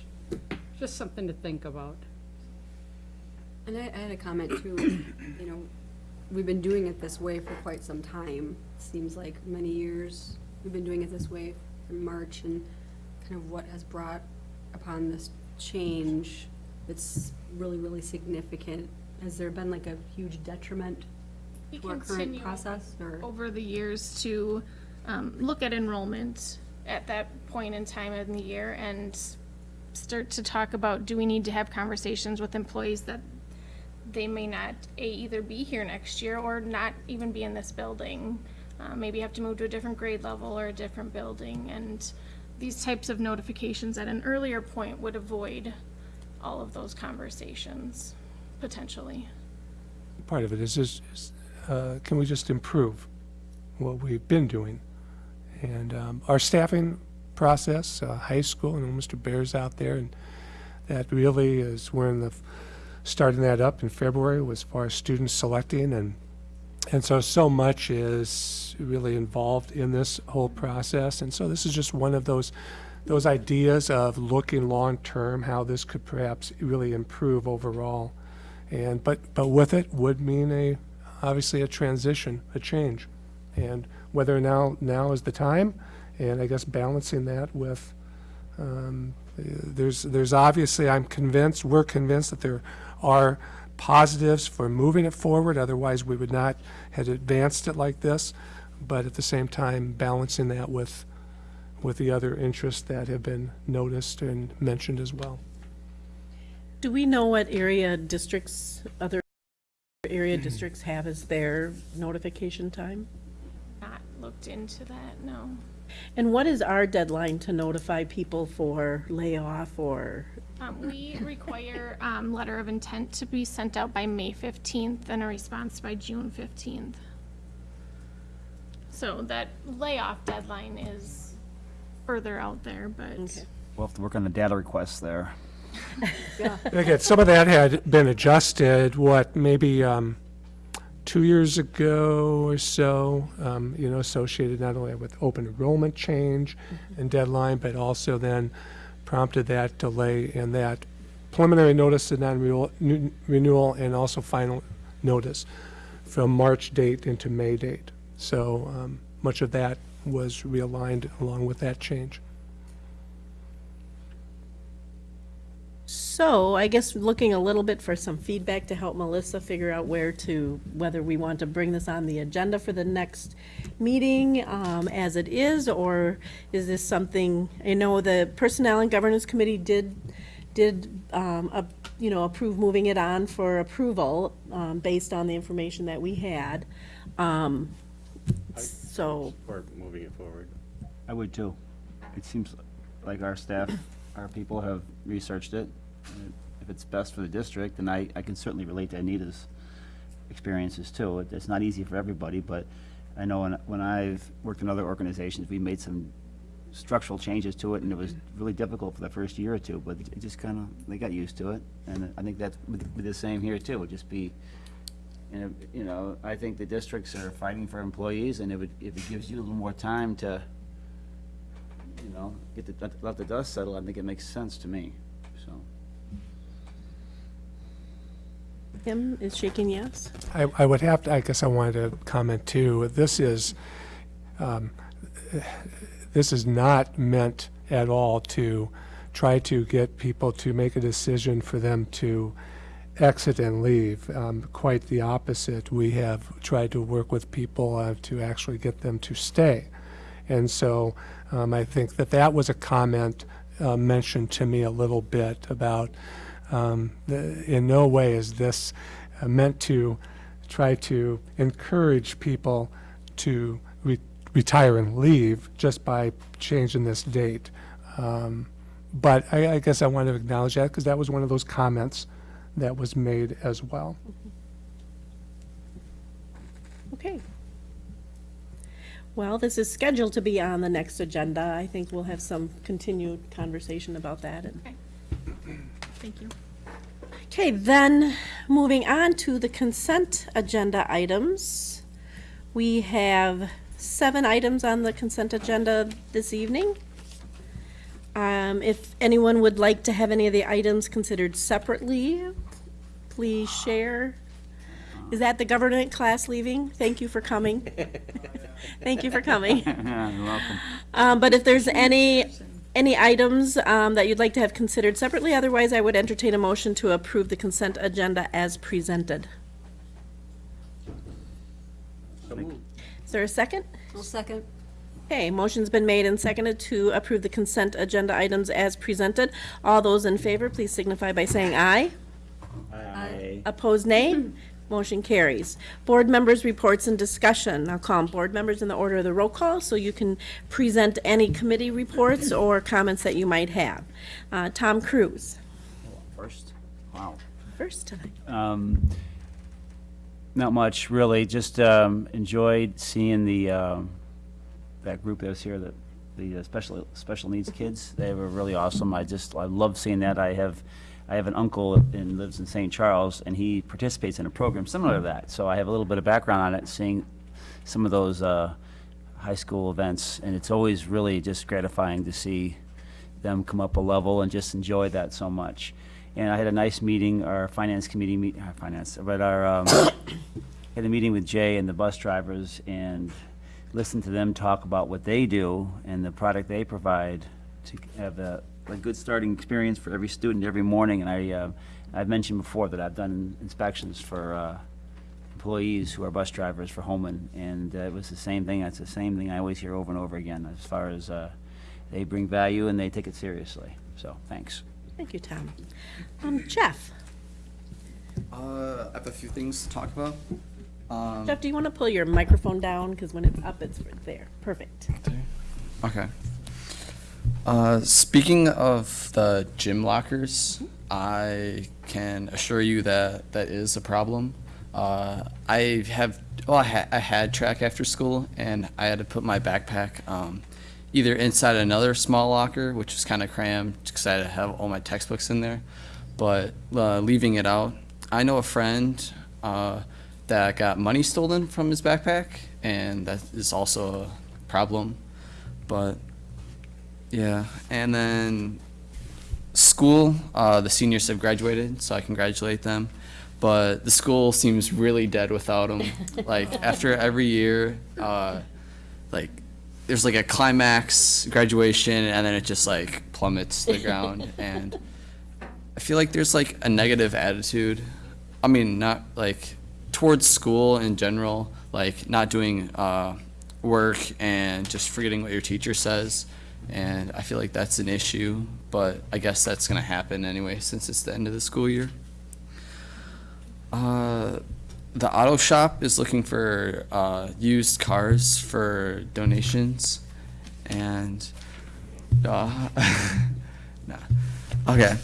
Just something to think about. And I, I had a comment too, you know, we've been doing it this way for quite some time. Seems like many years, we've been doing it this way in March and kind of what has brought upon this change. It's really, really significant. Has there been like a huge detriment We to our current process or? over the years to um, look at enrollment at that point in time in the year and start to talk about, do we need to have conversations with employees that they may not, A, either be here next year or not even be in this building. Uh, Maybe have to move to a different grade level or a different building. And these types of notifications at an earlier point would avoid all of those conversations, potentially. part of it is, is, is, uh, can we just improve what we've been doing? And um, our staffing process, uh, high school, and Mr. Bear's out there, and that really is, we're in the, starting that up in February as far as students selecting, and, and so, so much is really involved in this whole process, and so this is just one of those, those ideas of looking long-term, how this could perhaps really improve overall. And, but, but with it would mean a, obviously a transition, a change. And whether now, now is the time, and I guess balancing that with, um, there's, there's obviously, I'm convinced, we're convinced that there are positives for moving it forward, otherwise we would not have advanced it like this. but at the same time balancing that with, with the other interests that have been noticed and mentioned as well. Do we know what area districts, other area districts have as their notification time? Not looked into that, no. And what is our deadline to notify people for layoff or, Um, we require, um, letter of intent to be sent out by May fifteenth and a response by June fifteenth. So that layoff deadline is further out there, but. We'll have to work on the data requests there. Again, some of that had been adjusted, what, maybe um, two years ago or so, um, you know, associated not only with open enrollment change and deadline, but also then prompted that delay and that preliminary notice of non-renewal renewal and also final notice from March date into May date. So um, much of that was realigned along with that change. so I guess looking a little bit for some feedback to help Melissa figure out where to, whether we want to bring this on the agenda for the next meeting um, as it is, or is this something, I know the Personnel and Governance Committee did, did, um, ap- you know, approve moving it on for approval um, based on the information that we had. Um, So, Or moving it forward. I would too. It seems like our staff, our people have researched it. and If it's best for the district, and I, I can certainly relate to Anita's experiences too. It- It's not easy for everybody, but I know when, when I've worked in other organizations, we made some structural changes to it, and it was really difficult for the first year or two, but it just kind of, they got used to it. And I think that's would be the same here too, It would just be, and, if- you know, I think the districts are fighting for employees, and it if it gives you a little more time to, you know, get the, let- let the dust settle, I think it makes sense to me, so. Tim is shaking yes? I, I would have to, I guess I wanted to comment too, this is, um, this is not meant at all to try to get people to make a decision for them to exit and leave. Um, Quite the opposite. We have tried to work with people uh, to actually get them to stay. And so um, I think that that was a comment uh, mentioned to me a little bit about, um, the- in no way is this uh, meant to try to encourage people to re- retire and leave just by changing this date. Um, But I, I guess I want to acknowledge that because that was one of those comments that was made as well. Okay. Well, this is scheduled to be on the next agenda. I think we'll have some continued conversation about that. and- Thank you. Okay, then, moving on to the consent agenda items. We have seven items on the consent agenda this evening. Um, If anyone would like to have any of the items considered separately, please share. Is that the government class leaving? Thank you for coming. Thank you for coming. You're welcome. Um, But if there's any, any items um, that you'd like to have considered separately, otherwise I would entertain a motion to approve the consent agenda as presented. Is there a second? I'll second. Okay, motion's been made and seconded to approve the consent agenda items as presented. All those in favor, please signify by saying aye. Aye. Opposed, nay. Motion carries. Board members' reports and discussion. I'll call 'em board members in the order of the roll call, so you can present any committee reports or comments that you might have. Uh, Tom Cruise, First, wow. first tonight. Um, Not much, really, just um, enjoyed seeing the, um, that group that was here, the, the uh, special, special needs kids. They were really awesome. I just, I love seeing that. I have, I have an uncle and lives in St. Charles, and he participates in a program similar to that. So I have a little bit of background on it, seeing some of those uh, high school events, and it's always really just gratifying to see them come up a level and just enjoy that so much. And I had a nice meeting, our finance committee, meet, finance, but our, um, had a meeting with Jay and the bus drivers and listened to them talk about what they do and the product they provide to have a, a good starting experience for every student every morning. And I, uh, I've mentioned before that I've done inspections for, uh, employees who are bus drivers for Holmen, and uh, it was the same thing, that's the same thing I always hear over and over again, as far as, uh, they bring value and they take it seriously, so, thanks. Thank you, Tom. Um, Jeff, Uh, I have a few things to talk about. Um, Jeff, do you want to pull your microphone down? Because when it's up, it's right there. Perfect. Okay. Uh, speaking of the gym lockers, I can assure you that that is a problem. Uh, I have, well, I, ha- I had track after school, and I had to put my backpack um, either inside another small locker, which was kind of crammed because I had to have all my textbooks in there, but uh, leaving it out. I know a friend uh, that got money stolen from his backpack, and that is also a problem. But yeah, and then school, uh, the seniors have graduated, so I congratulate them. But the school seems really dead without them. like after every year, uh, like there's like a climax graduation, and then it just like plummets to the ground. And I feel like there's like a negative attitude. I mean, not like towards school in general, like not doing uh, work and just forgetting what your teacher says. And I feel like that's an issue, but I guess that's going to happen anyway since it's the end of the school year. Uh, the auto shop is looking for uh, used cars for donations, and uh, nah. okay.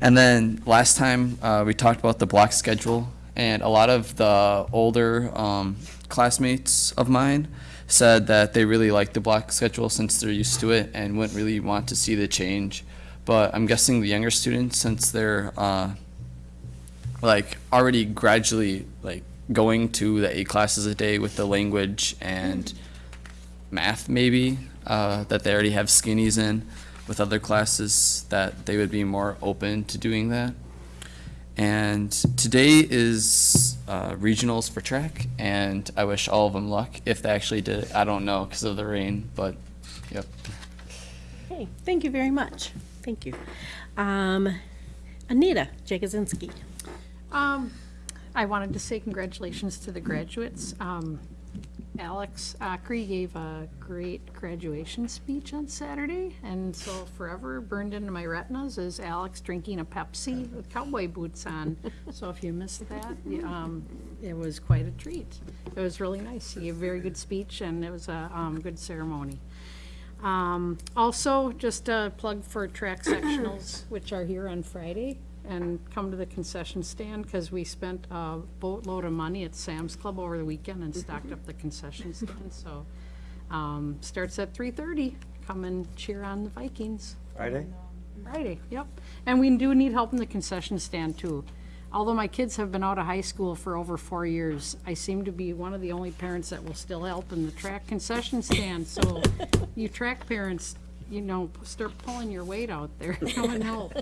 And then last time uh, we talked about the block schedule, and a lot of the older um, classmates of mine said that they really like the block schedule since they're used to it and wouldn't really want to see the change. But I'm guessing the younger students, since they're uh, like already gradually like going to the eight classes a day with the language and math maybe uh, that they already have skinnies in with other classes that they would be more open to doing that. And today is uh, regionals for track, and I wish all of them luck. If they actually did it, I don't know because of the rain, but yep. Hey, thank you very much. Thank you. Um, Anita Jagosinski. Um, I wanted to say congratulations to the graduates. Um, Alex Acri gave a great graduation speech on Saturday, and so forever burned into my retinas is Alex drinking a Pepsi with cowboy boots on. So if you missed that, um, it was quite a treat. It was really nice. He gave a very good speech, and it was a, um, good ceremony. Um, also, just a plug for track sectionals, which are here on Friday, and come to the concession stand, because we spent a boatload of money at Sam's Club over the weekend and stocked up the concession stand, so, um, starts at three thirty, come and cheer on the Vikings. Friday? Friday, yep. And we do need help in the concession stand too. Although my kids have been out of high school for over four years, I seem to be one of the only parents that will still help in the track concession stand. So you track parents, you know, start pulling your weight out there, come and help.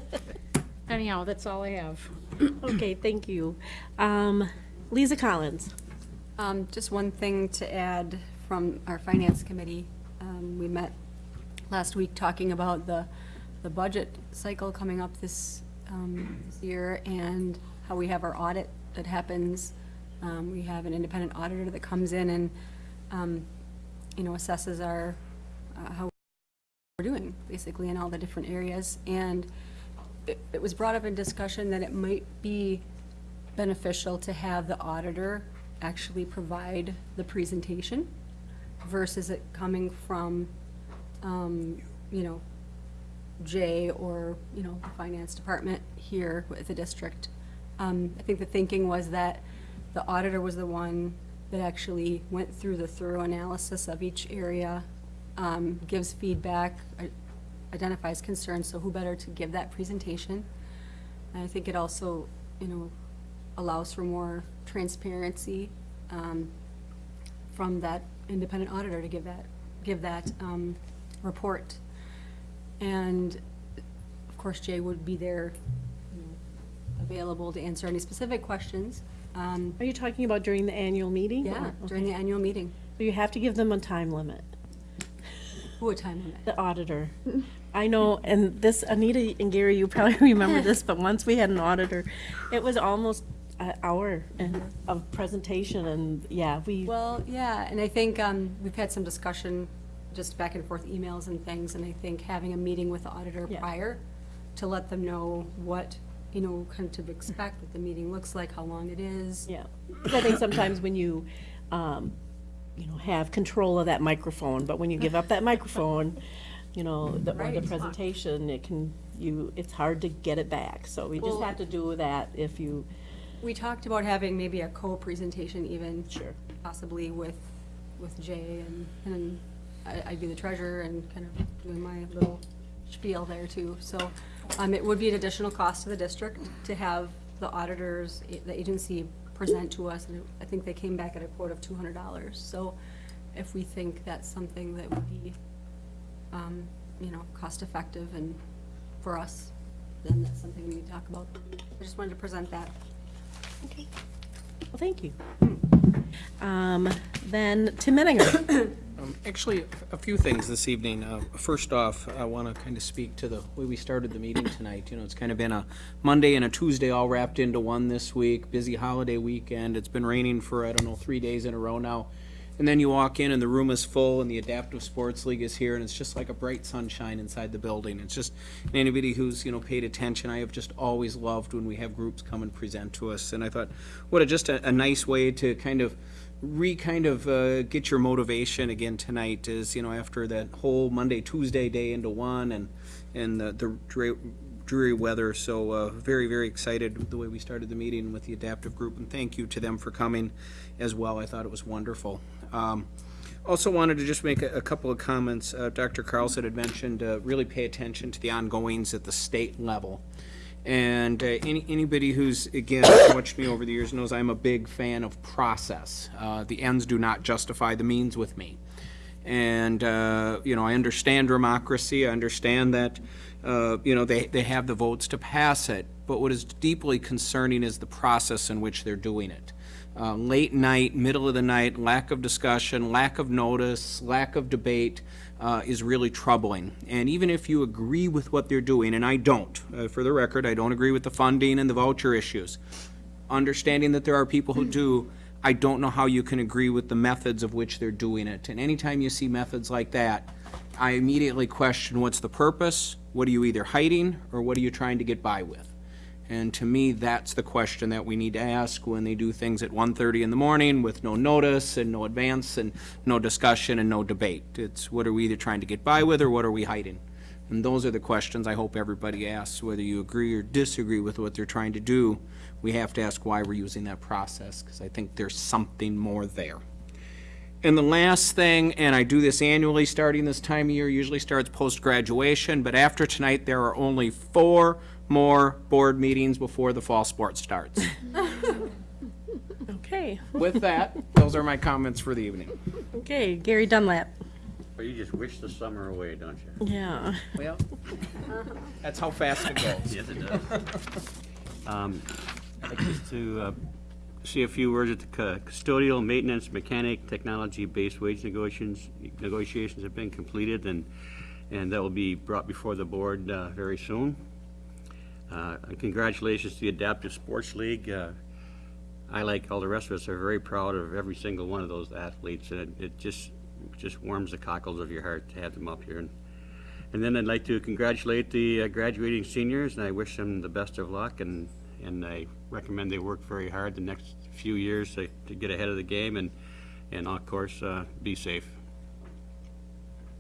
Anyhow, that's all I have. Okay, thank you. Um, Lisa Collins. Um, just one thing to add from our finance committee. Um, we met last week talking about the, the budget cycle coming up this, um, this year and how we have our audit that happens. Um, we have an independent auditor that comes in and, um, you know, assesses our, uh, how we're doing, basically, in all the different areas. And it, it was brought up in discussion that it might be beneficial to have the auditor actually provide the presentation versus it coming from, um, you know, Jay or, you know, the finance department here with the district. Um, I think the thinking was that the auditor was the one that actually went through the thorough analysis of each area, um, gives feedback, identifies concerns, so who better to give that presentation? And I think it also, you know, allows for more transparency um, from that independent auditor to give that, give that um, report. And of course, Jay would be there, you know, available to answer any specific questions. Um, Are you talking about during the annual meeting? Yeah, or- during the annual meeting. You have to give them a time limit. A time? The auditor. I know, and this, Anita and Gary, you probably remember this, but once we had an auditor, it was almost an hour and, of presentation and, yeah, we. Well, yeah, and I think um, we've had some discussion, just back and forth emails and things, and I think having a meeting with the auditor Yeah. prior to let them know what, you know, kind of to expect, what the meeting looks like, how long it is. Yeah, I think sometimes when you, um, you know, have control of that microphone, but when you give up that microphone, you know, the, or the Right. presentation, it can, you, it's hard to get it back. So we just Well- have to do that if you, We talked about having maybe a co-presentation even. Sure. Possibly with, with Jay and, and I, I'd be the treasurer and kind of doing my little spiel there too. So, um, it would be an additional cost to the district to have the auditors, the agency present to us. And I think they came back at a quote of two hundred dollars. So if we think that's something that would be, um, you know, cost-effective and for us, then that's something we need to talk about. I just wanted to present that. okay. Well, thank you. Um, then Tim Menninger. Um, Actually, a few things this evening. Uh, First off, I want to kind of speak to the way we started the meeting tonight. You know, it's kind of been a Monday and a Tuesday all wrapped into one this week, busy holiday weekend. It's been raining for, I don't know, three days in a row now. And then you walk in and the room is full and the Adaptive Sports League is here and it's just like a bright sunshine inside the building. It's just, anybody who's, you know, paid attention, I have just always loved when we have groups come and present to us. And I thought, what a, just a, a nice way to kind of re kind of uh, get your motivation again tonight is you know after that whole Monday Tuesday day into one and and the, the dreary, weather. So uh, very very excited the way we started the meeting with the adaptive group and thank you to them for coming as well. I thought it was wonderful. Um, also wanted to just make a, a couple of comments. Uh, Dr. Carlson had mentioned uh, really pay attention to the ongoings at the state level and uh, any, anybody who's, again, watched me over the years knows I'm a big fan of process. Uh, the ends do not justify the means with me. And, uh, you know, I understand democracy. I understand that, uh, you know, they, they have the votes to pass it. But what is deeply concerning is the process in which they're doing it. Uh, late night, middle of the night, lack of discussion, lack of notice, lack of debate uh, is really troubling. And even if you agree with what they're doing, and I don't, uh, for the record, I don't agree with the funding and the voucher issues, understanding that there are people who do, I don't know how you can agree with the methods of which they're doing it. And anytime you see methods like that, I immediately question what's the purpose, what are you either hiding, or what are you trying to get by with? And to me, that's the question that we need to ask when they do things at 1:30 in the morning with no notice and no advance and no discussion and no debate. It's what are we either trying to get by with or what are we hiding? And those are the questions I hope everybody asks, whether you agree or disagree with what they're trying to do. We have to ask why we're using that process, because I think there's something more there. And the last thing, and I do this annually starting this time of year, usually starts post-graduation, but after tonight, there are only four more board meetings before the fall sports starts. Okay, With that, those are my comments for the evening. okay, Gary Dunlap. Well, you just wish the summer away, don't you? Yeah. Well, that's how fast it goes. Yes, it does. Um, I'd like just to uh, say a few words at the cu- custodial, maintenance, mechanic, technology-based wage negotiations, negotiations have been completed, and, and that will be brought before the board uh, very soon. Uh, Congratulations to the Adaptive Sports League. Uh, I, like all the rest of us, are very proud of every single one of those athletes, and it- it just, just warms the cockles of your heart to have them up here. And and then I'd like to congratulate the uh, graduating seniors, and I wish them the best of luck, and, and I recommend they work very hard the next few years to, to get ahead of the game, and, and of course, uh, be safe.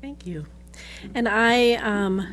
Thank you. And I, um,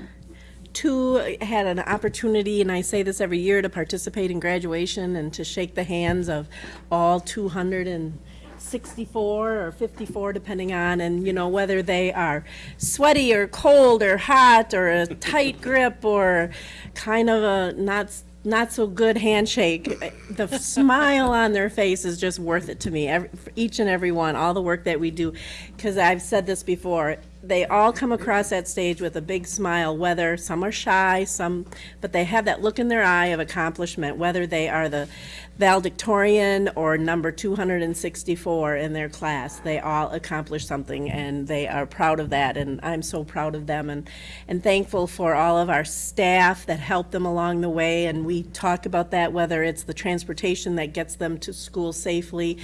too, had an opportunity, and I say this every year, to participate in graduation and to shake the hands of all two hundred and sixty-four or fifty-four, depending on, and, you know, whether they are sweaty or cold or hot or a tight grip or kind of a not, not so good handshake. The smile on their face is just worth it to me, every, each and every one, all the work that we do. Because I've said this before, they all come across that stage with a big smile, whether some are shy, some, but they have that look in their eye of accomplishment, whether they are the valedictorian or number 264 in their class. They all accomplish something, and they are proud of that, and I'm so proud of them, and, and thankful for all of our staff that help them along the way, and we talk about that, whether it's the transportation that gets them to school safely,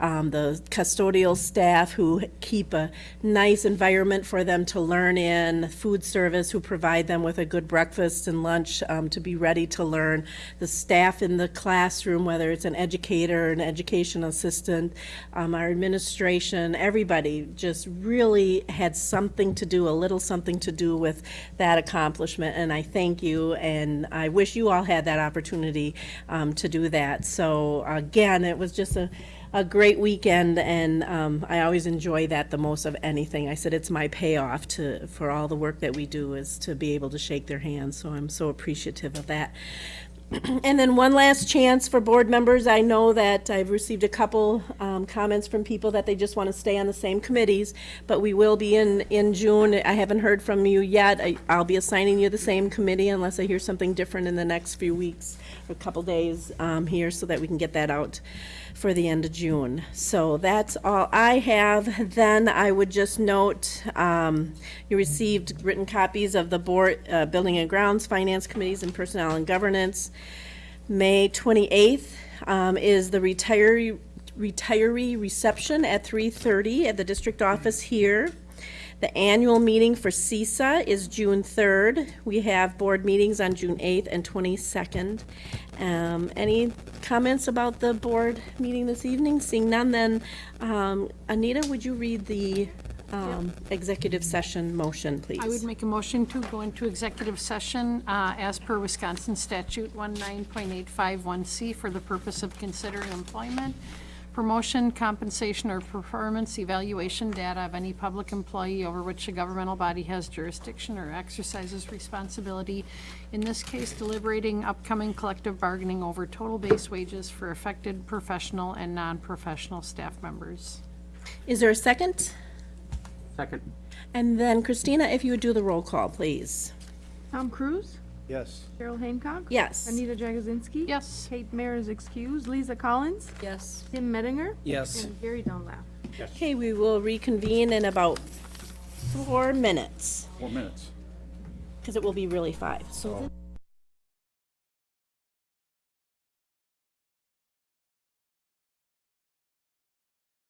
um, the custodial staff who keep a nice environment for them to learn in, food service who provide them with a good breakfast and lunch um, to be ready to learn, the staff in the classroom, whether it's an educator, an education assistant, um, our administration, everybody just really had something to do, a little something to do with that accomplishment, and I thank you, and I wish you all had that opportunity um, to do that. So again, it was just a, a great weekend, and um, I always enjoy that the most of anything. I said it's my payoff to, for all the work that we do is to be able to shake their hands, so I'm so appreciative of that. And then one last chance for board members. I know that I've received a couple um, comments from people that they just want to stay on the same committees, but we will be in, in June. I haven't heard from you yet. I- I'll be assigning you the same committee unless I hear something different in the next few weeks, or a couple days um, here, so that we can get that out for the end of June. So that's all I have. Then I would just note, um, you received written copies of the board, uh, Building and Grounds, Finance Committees, and Personnel and Governance. May 28th um, is the retiree, retiree reception at 3:30 at the district office here. The annual meeting for CESA is June 3rd. We have board meetings on June 8th and 22nd. Um, Any comments about the board meeting this evening? Seeing none, then um, Anita, would you read the um, executive session motion, please? I would make a motion to go into executive session uh, as per Wisconsin statute 19.851C for the purpose of considering employment, promotion, compensation, or performance evaluation data of any public employee over which a governmental body has jurisdiction or exercises responsibility. In this case, deliberating upcoming collective bargaining over total base wages for affected professional and non-professional staff members. Is there a second? Second. And then Christina, if you would do the roll call, please. Tom Cruise? Yes. Cheryl Hancock? Yes. Anita Jagozinski? Yes. Kate Mayer is excused. Lisa Collins? Yes. Tim Mettinger? Yes. And Gary Dunlap. Yes. Okay, we will reconvene in about four minutes, Four minutes. because it will be really five. So